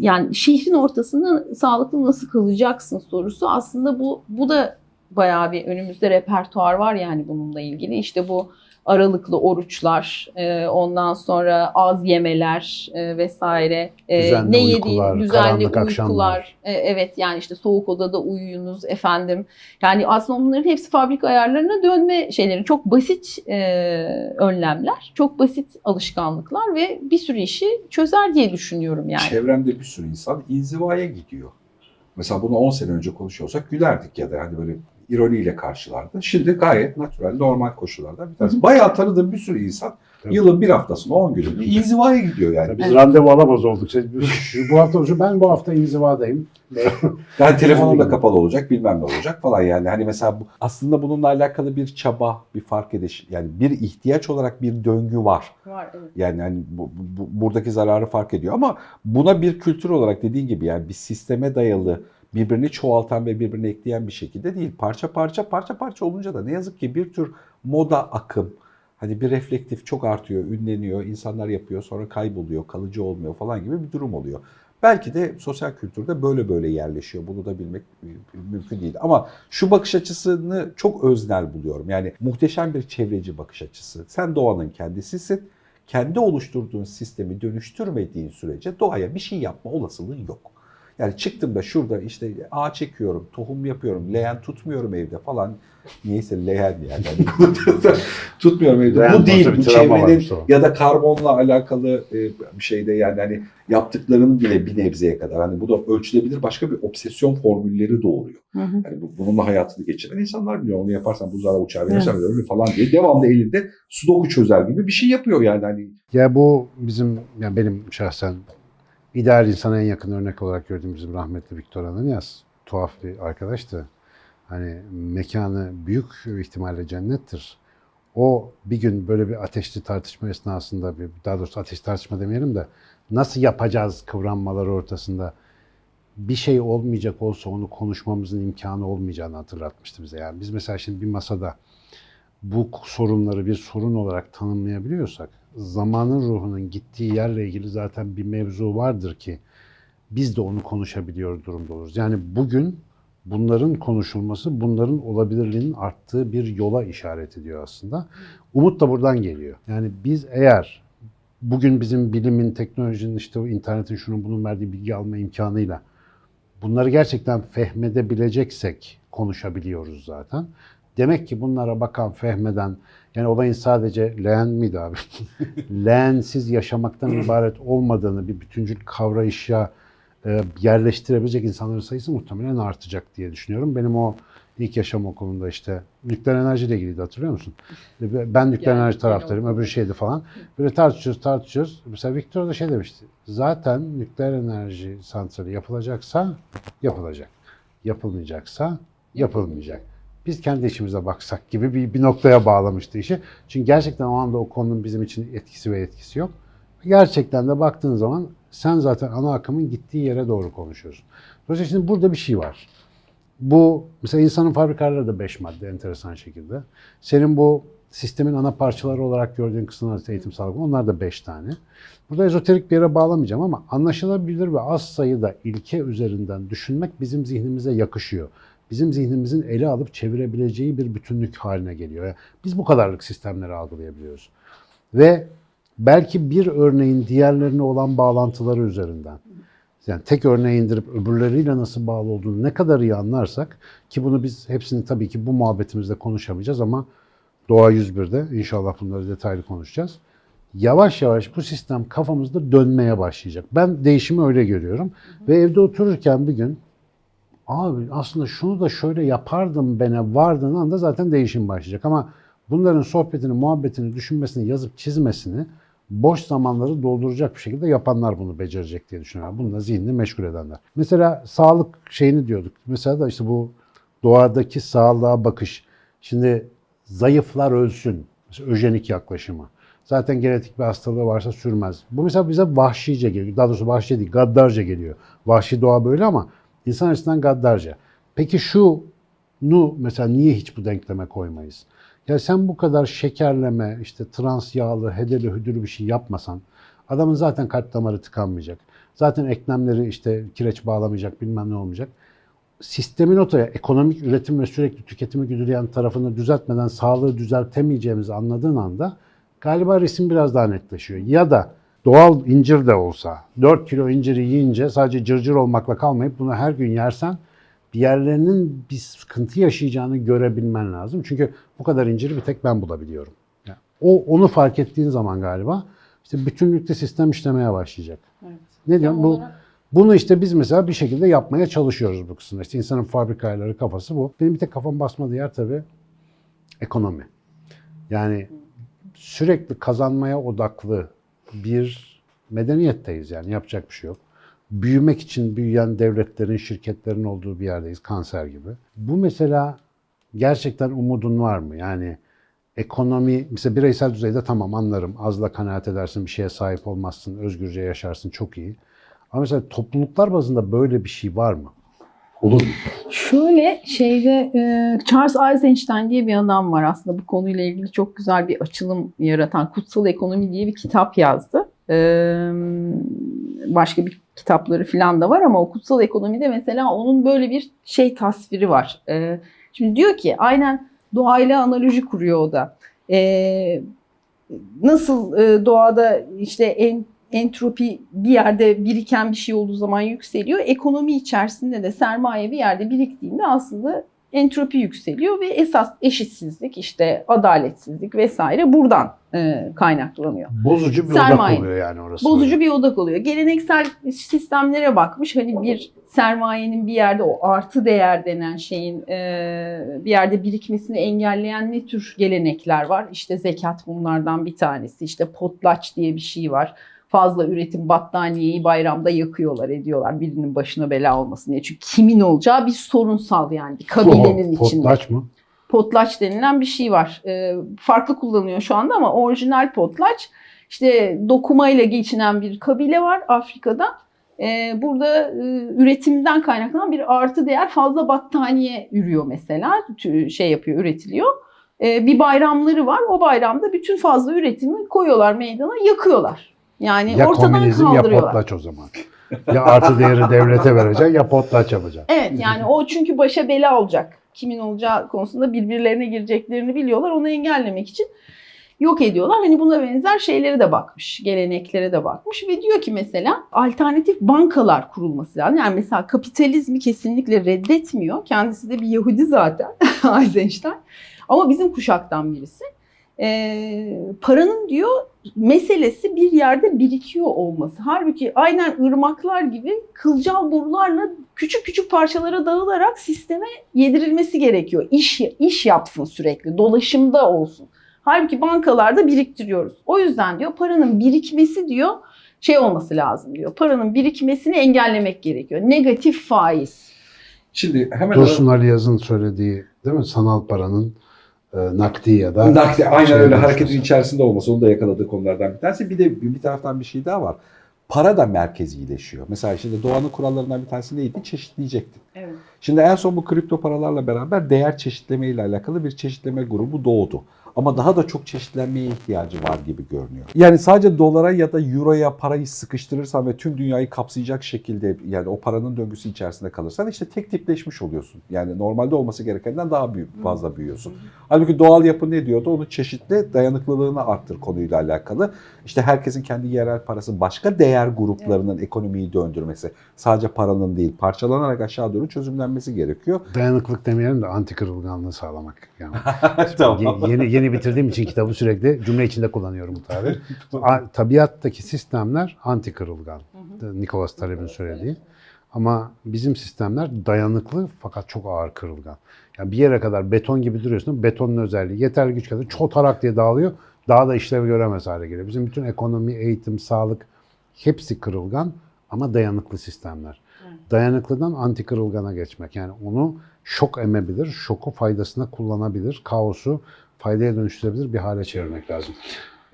yani şehrin ortasında sağlıklı nasıl kalacaksın sorusu aslında bu bu da bayağı bir önümüzde repertuar var yani bununla ilgili. İşte bu aralıklı oruçlar, e, ondan sonra az yemeler e, vesaire, e, Düzenli ne uykular, yediğin düzenli karanlık uykular, akşamlar. e, evet yani işte soğuk odada uyuyunuz efendim. Yani aslında bunların hepsi fabrika ayarlarına dönme şeyleri. Çok basit e, önlemler, çok basit alışkanlıklar ve bir sürü işi çözer diye düşünüyorum yani. Çevremde bir sürü insan inzivaya gidiyor. Mesela bunu 10 sene önce konuşuyorsak gülerdik ya da hani böyle ironiyle karşılardı. Şimdi gayet natural, normal koşullarda bir tanesi. Bayağı tanıdığım bir sürü insan Tabii. yılın bir haftasını, 10 gününü inzivaya gidiyor yani. Biz randevu alamaz olduk. Şu- şu- bu hafta şu ben bu hafta inzivadayım. Yani telefonum da kapalı olacak, bilmem ne olacak falan yani. Hani mesela bu, Aslında bununla alakalı bir çaba, bir fark ediş, yani bir ihtiyaç olarak bir döngü var. Var, evet. Yani hani bu, bu- buradaki zararı fark ediyor ama buna bir kültür olarak dediğin gibi yani bir sisteme dayalı birbirini çoğaltan ve birbirini ekleyen bir şekilde değil. Parça parça parça parça olunca da ne yazık ki bir tür moda akım hani bir reflektif çok artıyor, ünleniyor, insanlar yapıyor sonra kayboluyor, kalıcı olmuyor falan gibi bir durum oluyor. Belki de sosyal kültürde böyle böyle yerleşiyor. Bunu da bilmek mümkün değil. Ama şu bakış açısını çok öznel buluyorum. Yani muhteşem bir çevreci bakış açısı. Sen doğanın kendisisin kendi oluşturduğun sistemi dönüştürmediğin sürece doğaya bir şey yapma olasılığın yok. Yani çıktım da şurada işte ağaç çekiyorum, tohum yapıyorum, leğen tutmuyorum evde falan. Niyeyse leğen yani. Tutmuyorum evde. Leğen Bu değil. Bu çevrenin ya da karbonla alakalı e, bir şeyde yani hani yaptıklarının bile bir nebzeye kadar. Hani bu da ölçülebilir başka bir obsesyon formülleri doğuruyor. Hı hı. Yani bu- bununla hayatını geçiren insanlar biliyor. Onu yaparsan buzlara uçar verirsen ölür falan diye. Devamlı elinde sudoku çözer gibi bir şey yapıyor yani. Hani Ya bu bizim, ya benim şahsen ideal insana en yakın örnek olarak gördüğüm bizim rahmetli Viktor Ananias. Tuhaf bir arkadaştı. Hani mekanı büyük ihtimalle cennettir. O bir gün böyle bir ateşli tartışma esnasında, bir, daha doğrusu ateşli tartışma demeyelim de nasıl yapacağız kıvranmaları ortasında bir şey olmayacak olsa onu konuşmamızın imkanı olmayacağını hatırlatmıştı bize. Yani biz mesela şimdi bir masada bu sorunları bir sorun olarak tanımlayabiliyorsak zamanın ruhunun gittiği yerle ilgili zaten bir mevzu vardır ki biz de onu konuşabiliyor durumda oluruz. Yani bugün bunların konuşulması bunların olabilirliğinin arttığı bir yola işaret ediyor aslında. Umut da buradan geliyor. Yani biz eğer bugün bizim bilimin, teknolojinin, işte o internetin şunun bunun verdiği bilgi alma imkanıyla bunları gerçekten fehmedebileceksek konuşabiliyoruz zaten. Demek ki bunlara bakan, fehmeden, yani olayın sadece leğen miydi abi? Leğensiz yaşamaktan ibaret olmadığını bir bütüncül kavrayışa e, yerleştirebilecek insanların sayısı muhtemelen artacak diye düşünüyorum. Benim o ilk yaşam okulunda işte nükleer enerjiyle ilgiliydi hatırlıyor musun? Ben nükleer Yani, enerji taraftarıyım, öbürü şeydi falan. Böyle tartışıyoruz, tartışıyoruz. Mesela Victor da şey demişti. Zaten nükleer enerji santrali yapılacaksa yapılacak. Yapılmayacaksa yapılmayacak. Biz kendi işimize baksak gibi bir, bir noktaya bağlamıştı işi. Çünkü gerçekten o anda o konunun bizim için etkisi ve etkisi yok. Gerçekten de baktığın zaman sen zaten ana akımın gittiği yere doğru konuşuyorsun. Dolayısıyla şimdi burada bir şey var. Bu mesela insanın fabrikaları da 5 madde enteresan şekilde. Senin bu sistemin ana parçaları olarak gördüğün kısımlar eğitim sağlık onlar da 5 tane. Burada ezoterik bir yere bağlamayacağım ama anlaşılabilir ve az sayıda ilke üzerinden düşünmek bizim zihnimize yakışıyor. Bizim zihnimizin ele alıp çevirebileceği bir bütünlük haline geliyor. Yani biz bu kadarlık sistemleri algılayabiliyoruz. Ve belki bir örneğin diğerlerine olan bağlantıları üzerinden yani tek örneği indirip öbürleriyle nasıl bağlı olduğunu ne kadar iyi anlarsak ki bunu biz hepsini tabii ki bu muhabbetimizde konuşamayacağız ama Doğa 101'de inşallah bunları detaylı konuşacağız. Yavaş yavaş bu sistem kafamızda dönmeye başlayacak. Ben değişimi öyle görüyorum. Ve evde otururken bir gün abi aslında şunu da şöyle yapardım bene vardığın anda zaten değişim başlayacak. Ama bunların sohbetini, muhabbetini, düşünmesini, yazıp çizmesini boş zamanları dolduracak bir şekilde yapanlar bunu becerecek diye düşünüyorum. Bununla zihnini meşgul edenler. Mesela sağlık şeyini diyorduk. Mesela da işte bu doğadaki sağlığa bakış. Şimdi zayıflar ölsün. Mesela öjenik yaklaşımı. Zaten genetik bir hastalığı varsa sürmez. Bu mesela bize vahşice geliyor. Daha doğrusu vahşi değil, gaddarca geliyor. Vahşi doğa böyle ama insan açısından gaddarca. Peki şunu mesela niye hiç bu denkleme koymayız? Ya sen bu kadar şekerleme, işte trans yağlı, hedeli hüdülü bir şey yapmasan adamın zaten kalp damarı tıkanmayacak. Zaten eklemleri işte kireç bağlamayacak, bilmem ne olmayacak. Sistemin ortaya ekonomik üretim ve sürekli tüketimi güdüleyen tarafını düzeltmeden sağlığı düzeltemeyeceğimizi anladığın anda galiba resim biraz daha netleşiyor. Ya da doğal incir de olsa 4 kilo inciri yiyince sadece cırcır olmakla kalmayıp bunu her gün yersen bir yerlerinin bir sıkıntı yaşayacağını görebilmen lazım. Çünkü bu kadar inciri bir tek ben bulabiliyorum. Yani o onu fark ettiğin zaman galiba işte bütünlükte sistem işlemeye başlayacak. Evet. Ne diyorum? Bu bunu işte biz mesela bir şekilde yapmaya çalışıyoruz bu kısımda. İşte insanın fabrikaları kafası bu. Benim bir tek kafam basmadığı yer tabii ekonomi. Yani sürekli kazanmaya odaklı bir medeniyetteyiz yani yapacak bir şey yok. Büyümek için büyüyen devletlerin, şirketlerin olduğu bir yerdeyiz kanser gibi. Bu mesela gerçekten umudun var mı? Yani ekonomi, mesela bireysel düzeyde tamam anlarım. Azla kanaat edersin, bir şeye sahip olmazsın, özgürce yaşarsın çok iyi. Ama mesela topluluklar bazında böyle bir şey var mı? Olur. Şöyle şeyde e, Charles Eisenstein diye bir adam var aslında bu konuyla ilgili çok güzel bir açılım yaratan Kutsal Ekonomi diye bir kitap yazdı. E, başka bir kitapları falan da var ama o Kutsal Ekonomi'de mesela onun böyle bir şey tasviri var. E, şimdi diyor ki aynen doğayla analoji kuruyor o da. Nasıl doğada işte en entropi bir yerde biriken bir şey olduğu zaman yükseliyor. Ekonomi içerisinde de sermaye bir yerde biriktiğinde aslında entropi yükseliyor ve esas eşitsizlik işte adaletsizlik vesaire buradan e, kaynaklanıyor. Bozucu bir Sermaye. odak oluyor yani orası. Bozucu bir odak oluyor. Geleneksel sistemlere bakmış. Hani bir sermayenin bir yerde o artı değer denen şeyin e, bir yerde birikmesini engelleyen ne tür gelenekler var? İşte zekat bunlardan bir tanesi. İşte potlaç diye bir şey var. Fazla üretim battaniyeyi bayramda yakıyorlar ediyorlar birinin başına bela olmasın diye. Çünkü kimin olacağı bir sorunsal yani bir kabilenin Oho, içinde Potlaç mı? potlaç denilen bir şey var. Ee, farklı kullanıyor şu anda ama orijinal potlaç işte dokumayla geçinen bir kabile var Afrika'da. Ee, burada e, üretimden kaynaklanan bir artı değer fazla battaniye ürüyor mesela. Şey yapıyor, üretiliyor. Ee, bir bayramları var. O bayramda bütün fazla üretimi koyuyorlar meydana, yakıyorlar. Yani Ya ortadan komünizm ya potlaç o zaman. Ya artı değeri devlete vereceksin ya potlaç yapacaksın. Evet yani o çünkü başa bela olacak. Kimin olacağı konusunda birbirlerine gireceklerini biliyorlar. Onu engellemek için yok ediyorlar. Hani buna benzer şeylere de bakmış. Geleneklere de bakmış ve diyor ki mesela alternatif bankalar kurulması lazım. Yani mesela kapitalizmi kesinlikle reddetmiyor. Kendisi de bir Yahudi zaten Eisenstein. Ama bizim kuşaktan birisi. Ee, paranın diyor meselesi bir yerde birikiyor olması. Halbuki aynen ırmaklar gibi kılcal borularla küçük küçük parçalara dağılarak sisteme yedirilmesi gerekiyor. İş, iş yapsın sürekli, dolaşımda olsun. Halbuki bankalarda biriktiriyoruz. O yüzden diyor paranın birikmesi diyor şey olması lazım diyor. Paranın birikmesini engellemek gerekiyor. Negatif faiz. Şimdi hemen Dursun Ali Yaz'ın söylediği değil mi? Sanal paranın e, nakdi ya da Nakdi, aynen şey öyle hareketin içerisinde olması onu da yakaladığı konulardan bir tanesi. Bir de bir taraftan bir şey daha var. Para da merkezileşiyor. Mesela şimdi doğanın kurallarından bir tanesi neydi? Çeşitleyecektin. Evet. Şimdi en son bu kripto paralarla beraber değer çeşitleme ile alakalı bir çeşitleme grubu doğdu. Ama daha da çok çeşitlenmeye ihtiyacı var gibi görünüyor. Yani sadece dolara ya da euroya parayı sıkıştırırsan ve tüm dünyayı kapsayacak şekilde yani o paranın döngüsü içerisinde kalırsan işte tek tipleşmiş oluyorsun. Yani normalde olması gerekenden daha büyük, fazla büyüyorsun. Halbuki doğal yapı ne diyordu? Onu çeşitli dayanıklılığını arttır konuyla alakalı. İşte herkesin kendi yerel parası başka değer gruplarının ekonomiyi döndürmesi. Sadece paranın değil parçalanarak aşağı doğru çözümlenmesi gerekiyor. Dayanıklık demeyelim de anti kırılganlığı sağlamak. Yani tamam. Ye- yeni yeni bitirdiğim için kitabı sürekli cümle içinde kullanıyorum bu tabiri. Tabiattaki sistemler anti kırılgan. Nicholas Taleb'in söylediği. Ama bizim sistemler dayanıklı fakat çok ağır kırılgan. Yani bir yere kadar beton gibi duruyorsun. Betonun özelliği yeterli güç kadar çotarak diye dağılıyor. Daha da işlev göremez hale geliyor. Bizim bütün ekonomi, eğitim, sağlık hepsi kırılgan ama dayanıklı sistemler. Dayanıklıdan anti kırılgana geçmek. Yani onu şok emebilir, şoku faydasına kullanabilir, kaosu faydaya dönüştürebilir bir hale çevirmek lazım.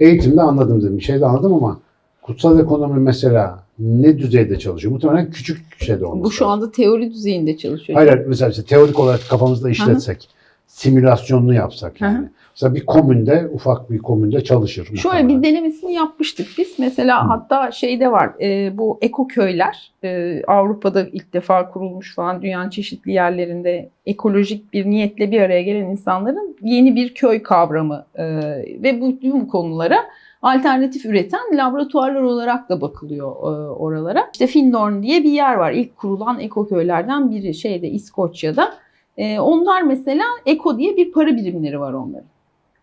Eğitimde anladım dedim. Bir şey de anladım ama kutsal ekonomi mesela ne düzeyde çalışıyor? Muhtemelen küçük şeyde olması Bu şu anda teori düzeyinde çalışıyor. Hayır hayır, mesela işte teorik olarak kafamızda işletsek, simülasyonunu yapsak Hı hı. yani. Mesela bir komünde, ufak bir komünde çalışır. Şöyle muhtemelen. bir denemesini yapmıştık biz. Mesela Hı. hatta şeyde var e, bu eko köyler e, Avrupa'da ilk defa kurulmuş falan dünyanın çeşitli yerlerinde ekolojik bir niyetle bir araya gelen insanların yeni bir köy kavramı e, ve bu tüm konulara alternatif üreten laboratuvarlar olarak da bakılıyor e, oralara. İşte Findorn diye bir yer var. İlk kurulan eko köylerden biri şeyde İskoçya'da. E, onlar mesela eko diye bir para birimleri var onların.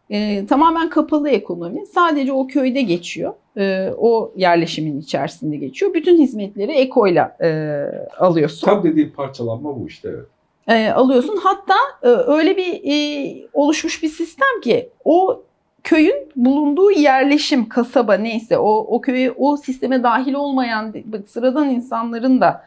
E, tamamen kapalı ekonomi. Sadece o köyde geçiyor. E, o yerleşimin içerisinde geçiyor. Bütün hizmetleri ekoyla e, alıyorsun. Tam dediğim parçalanma bu işte. Evet. E, alıyorsun. Hatta e, öyle bir e, oluşmuş bir sistem ki o köyün bulunduğu yerleşim, kasaba neyse o, o köye o sisteme dahil olmayan sıradan insanların da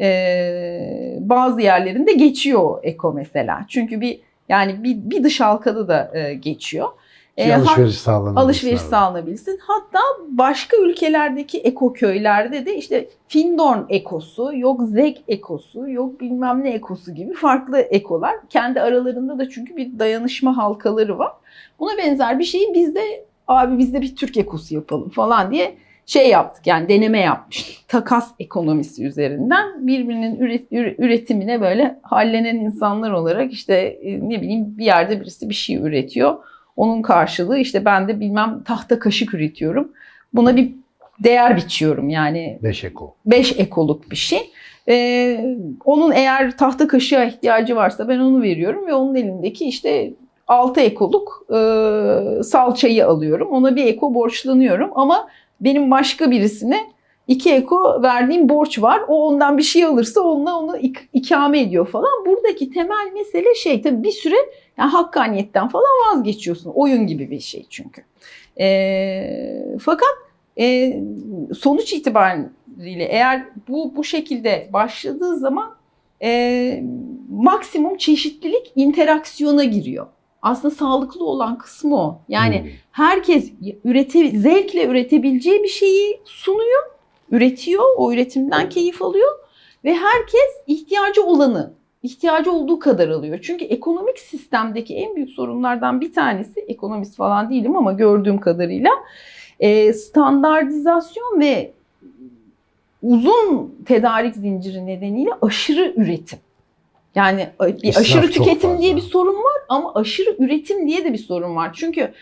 e, bazı yerlerinde geçiyor eko mesela. Çünkü bir yani bir, bir dış halkada da e, geçiyor. E, alışveriş sağlanabilsin. alışveriş sağlanabilsin. Hatta başka ülkelerdeki eko köylerde de işte Findorn ekosu, yok Zeg ekosu, yok bilmem ne ekosu gibi farklı ekolar. Kendi aralarında da çünkü bir dayanışma halkaları var. Buna benzer bir şeyi biz de abi biz de bir Türk ekosu yapalım falan diye şey yaptık yani deneme yapmıştık. Takas ekonomisi üzerinden birbirinin üret- üre- üretimine böyle hallenen insanlar olarak işte e, ne bileyim bir yerde birisi bir şey üretiyor. Onun karşılığı işte ben de bilmem tahta kaşık üretiyorum. Buna bir değer biçiyorum yani Beş eko. 5 ekoluk bir şey. Ee, onun eğer tahta kaşığa ihtiyacı varsa ben onu veriyorum ve onun elindeki işte 6 ekoluk e, salçayı alıyorum. Ona bir eko borçlanıyorum ama benim başka birisine 2 eko verdiğim borç var. O ondan bir şey alırsa onunla onu ik- ikame ediyor falan. Buradaki temel mesele şey tabii bir süre yani hakkaniyetten falan vazgeçiyorsun. Oyun gibi bir şey çünkü. Ee, fakat e, sonuç itibariyle eğer bu bu şekilde başladığı zaman e, maksimum çeşitlilik interaksiyona giriyor. Aslında sağlıklı olan kısmı o. Yani Hmm. herkes ürete, zevkle üretebileceği bir şeyi sunuyor, üretiyor, o üretimden keyif alıyor ve herkes ihtiyacı olanı, ihtiyacı olduğu kadar alıyor. Çünkü ekonomik sistemdeki en büyük sorunlardan bir tanesi, ekonomist falan değilim ama gördüğüm kadarıyla e, standartizasyon ve uzun tedarik zinciri nedeniyle aşırı üretim. Yani bir İsraf aşırı tüketim fazla. diye bir sorun var ama aşırı üretim diye de bir sorun var. Çünkü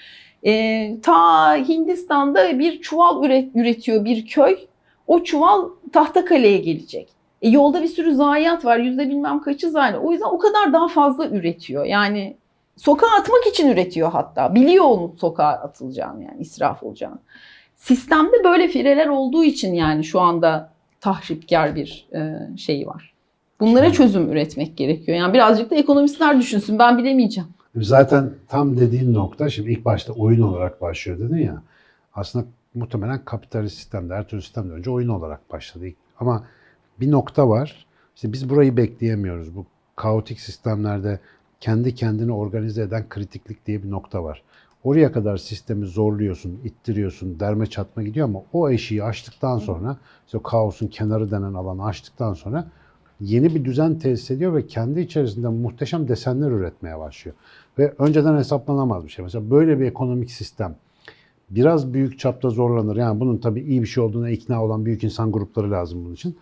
e, ta Hindistan'da bir çuval üret, üretiyor bir köy. O çuval Tahtakale'ye gelecek. E, yolda bir sürü zayiat var. Yüzde bilmem kaçı zayiat. O yüzden o kadar daha fazla üretiyor. Yani sokağa atmak için üretiyor hatta. Biliyor onun sokağa atılacağını yani israf olacağını. Sistemde böyle fireler olduğu için yani şu anda tahripkar bir e, şey var. Bunlara çözüm üretmek gerekiyor. Yani birazcık da ekonomistler düşünsün. Ben bilemeyeceğim. Zaten tam dediğin nokta şimdi ilk başta oyun olarak başlıyor dedin ya. Aslında muhtemelen kapitalist sistemde, her türlü sistemde önce oyun olarak başladı. Ama bir nokta var. İşte biz burayı bekleyemiyoruz. Bu kaotik sistemlerde kendi kendini organize eden kritiklik diye bir nokta var. Oraya kadar sistemi zorluyorsun, ittiriyorsun, derme çatma gidiyor ama o eşiği açtıktan sonra, işte kaosun kenarı denen alanı açtıktan sonra yeni bir düzen tesis ediyor ve kendi içerisinde muhteşem desenler üretmeye başlıyor. Ve önceden hesaplanamaz bir şey. Mesela böyle bir ekonomik sistem biraz büyük çapta zorlanır. Yani bunun tabii iyi bir şey olduğuna ikna olan büyük insan grupları lazım bunun için.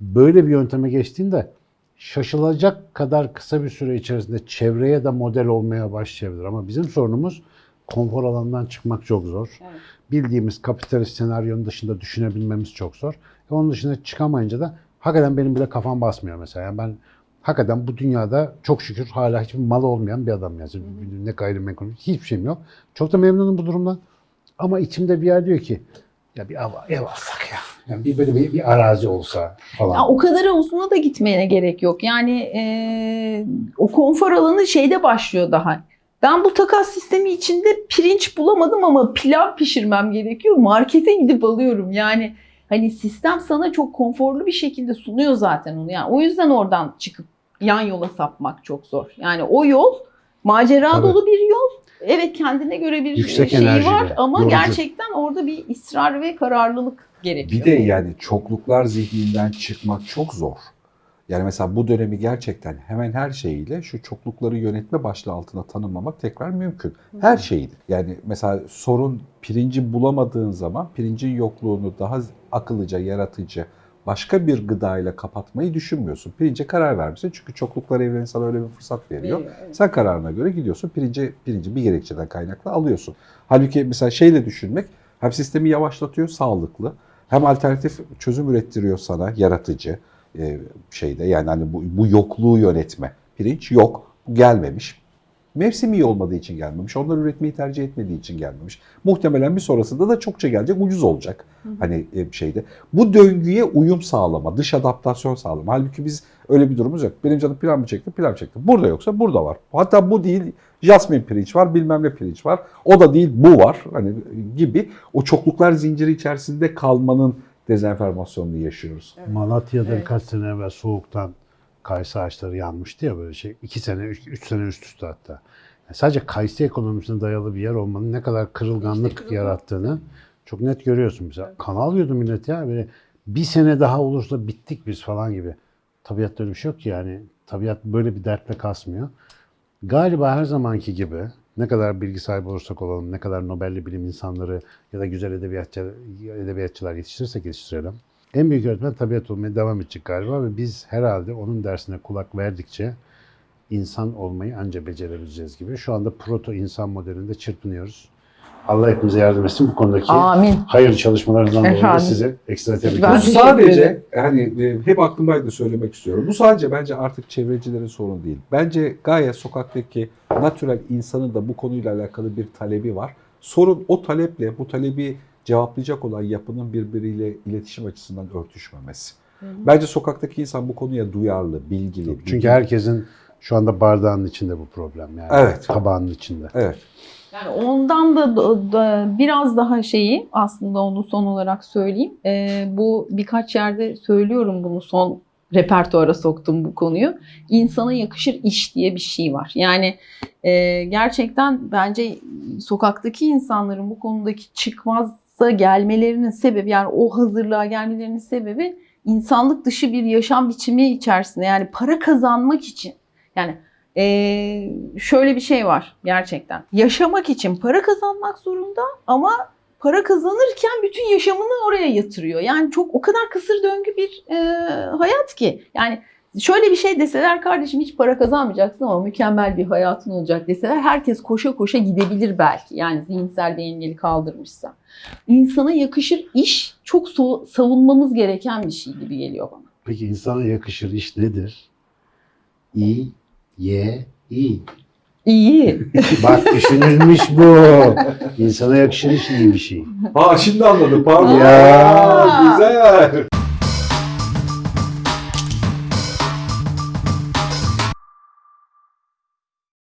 Böyle bir yönteme geçtiğinde şaşılacak kadar kısa bir süre içerisinde çevreye de model olmaya başlayabilir. Ama bizim sorunumuz konfor alanından çıkmak çok zor. Evet. Bildiğimiz kapitalist senaryonun dışında düşünebilmemiz çok zor. E onun dışına çıkamayınca da hakikaten benim bile kafam basmıyor mesela. Yani ben hakikaten bu dünyada çok şükür hala hiçbir malı olmayan bir adam yani. Ne gayrimenkul hiçbir şeyim yok. Çok da memnunum bu durumdan. Ama içimde bir yer diyor ki ya bir ev, ev alsak ya. Yani bir böyle bir, bir arazi olsa falan. Ya o kadar uzuna da gitmeye gerek yok. Yani e, o konfor alanı şeyde başlıyor daha. Ben bu takas sistemi içinde pirinç bulamadım ama pilav pişirmem gerekiyor. Markete gidip alıyorum. Yani hani sistem sana çok konforlu bir şekilde sunuyor zaten onu. Yani o yüzden oradan çıkıp yan yola sapmak çok zor. Yani o yol macera Tabii. dolu bir yol. Evet kendine göre bir Yüksek şeyi enerjili, var ama yorucu. gerçekten orada bir ısrar ve kararlılık gerekiyor. Bir de yani çokluklar zihninden çıkmak çok zor. Yani mesela bu dönemi gerçekten hemen her şeyiyle şu çoklukları yönetme başlığı altında tanımlamak tekrar mümkün. Her şeydi. Yani mesela sorun pirinci bulamadığın zaman pirincin yokluğunu daha akıllıca, yaratıcı, başka bir gıdayla kapatmayı düşünmüyorsun. Pirince karar vermişsin çünkü çokluklar evreni sana öyle bir fırsat veriyor. Evet. Sen kararına göre gidiyorsun pirinci, pirinci bir gerekçeden kaynaklı alıyorsun. Halbuki mesela şeyle düşünmek hem sistemi yavaşlatıyor sağlıklı hem alternatif çözüm ürettiriyor sana yaratıcı e, şeyde yani hani bu, bu yokluğu yönetme. Pirinç yok, gelmemiş. Mevsim iyi olmadığı için gelmemiş. Onlar üretmeyi tercih etmediği için gelmemiş. Muhtemelen bir sonrasında da çokça gelecek, ucuz olacak. Hani e, şeyde. Bu döngüye uyum sağlama, dış adaptasyon sağlama. Halbuki biz öyle bir durumumuz yok. Benim canım pilav mı çekti? Pilav çekti. Burada yoksa burada var. Hatta bu değil, jasmin pirinç var, bilmem ne pirinç var. O da değil, bu var. Hani gibi o çokluklar zinciri içerisinde kalmanın dezenformasyonunu yaşıyoruz. Malatya'da Evet. birkaç sene evvel soğuktan kayısı ağaçları yanmıştı ya böyle şey. iki sene, üç, üç sene üst üste hatta. Yani sadece kayısı ekonomisine dayalı bir yer olmanın ne kadar kırılganlık İşte kırılgan. yarattığını çok net görüyorsun. Mesela kan alıyordu millet ya böyle bir sene daha olursa bittik biz falan gibi. Tabiatta öyle bir şey yok ki yani. Tabiat böyle bir dertle kasmıyor. Galiba her zamanki gibi ne kadar bilgi sahibi olursak olalım, ne kadar Nobel'li bilim insanları ya da güzel edebiyatçı, edebiyatçılar yetiştirirsek yetiştirelim. En büyük öğretmen tabiat olmaya devam edecek galiba ve biz herhalde onun dersine kulak verdikçe insan olmayı anca becerebileceğiz gibi. Şu anda proto insan modelinde çırpınıyoruz. Allah hepimize yardım etsin bu konudaki Amin. hayırlı çalışmalarından dolayı da Efendim. sizi ekstra tebrik Bu ederim. teşekkür sadece hani e, hep aklımdaydı söylemek istiyorum. Bu sadece bence artık çevrecilerin sorunu değil. Bence gayet sokaktaki natürel insanın da bu konuyla alakalı bir talebi var. Sorun o taleple bu talebi cevaplayacak olan yapının birbiriyle iletişim açısından örtüşmemesi. Bence sokaktaki insan bu konuya duyarlı, bilgili. Çünkü bilgili. herkesin şu anda bardağın içinde bu problem yani. Evet. Tabağının içinde. Evet. Yani ondan da, da- biraz daha şeyi aslında onu son olarak söyleyeyim. Ee, bu birkaç yerde söylüyorum bunu son repertuara soktum bu konuyu. İnsana yakışır iş diye bir şey var. Yani e, gerçekten bence sokaktaki insanların bu konudaki çıkmazsa gelmelerinin sebebi yani o hazırlığa gelmelerinin sebebi insanlık dışı bir yaşam biçimi içerisinde yani para kazanmak için yani ee, şöyle bir şey var gerçekten. Yaşamak için para kazanmak zorunda ama para kazanırken bütün yaşamını oraya yatırıyor. Yani çok o kadar kısır döngü bir e, hayat ki. Yani şöyle bir şey deseler kardeşim hiç para kazanmayacaksın ama mükemmel bir hayatın olacak deseler herkes koşa koşa gidebilir belki. Yani zihinsel bir engeli kaldırmışsa. İnsana yakışır iş çok so- savunmamız gereken bir şey gibi geliyor bana. Peki insana yakışır iş nedir? İ, Y, İ. İyi. Bak düşünülmüş bu. İnsana yakışır iş iyi bir şey. Ha şimdi anladım pardon. Ya. Aa, güzel.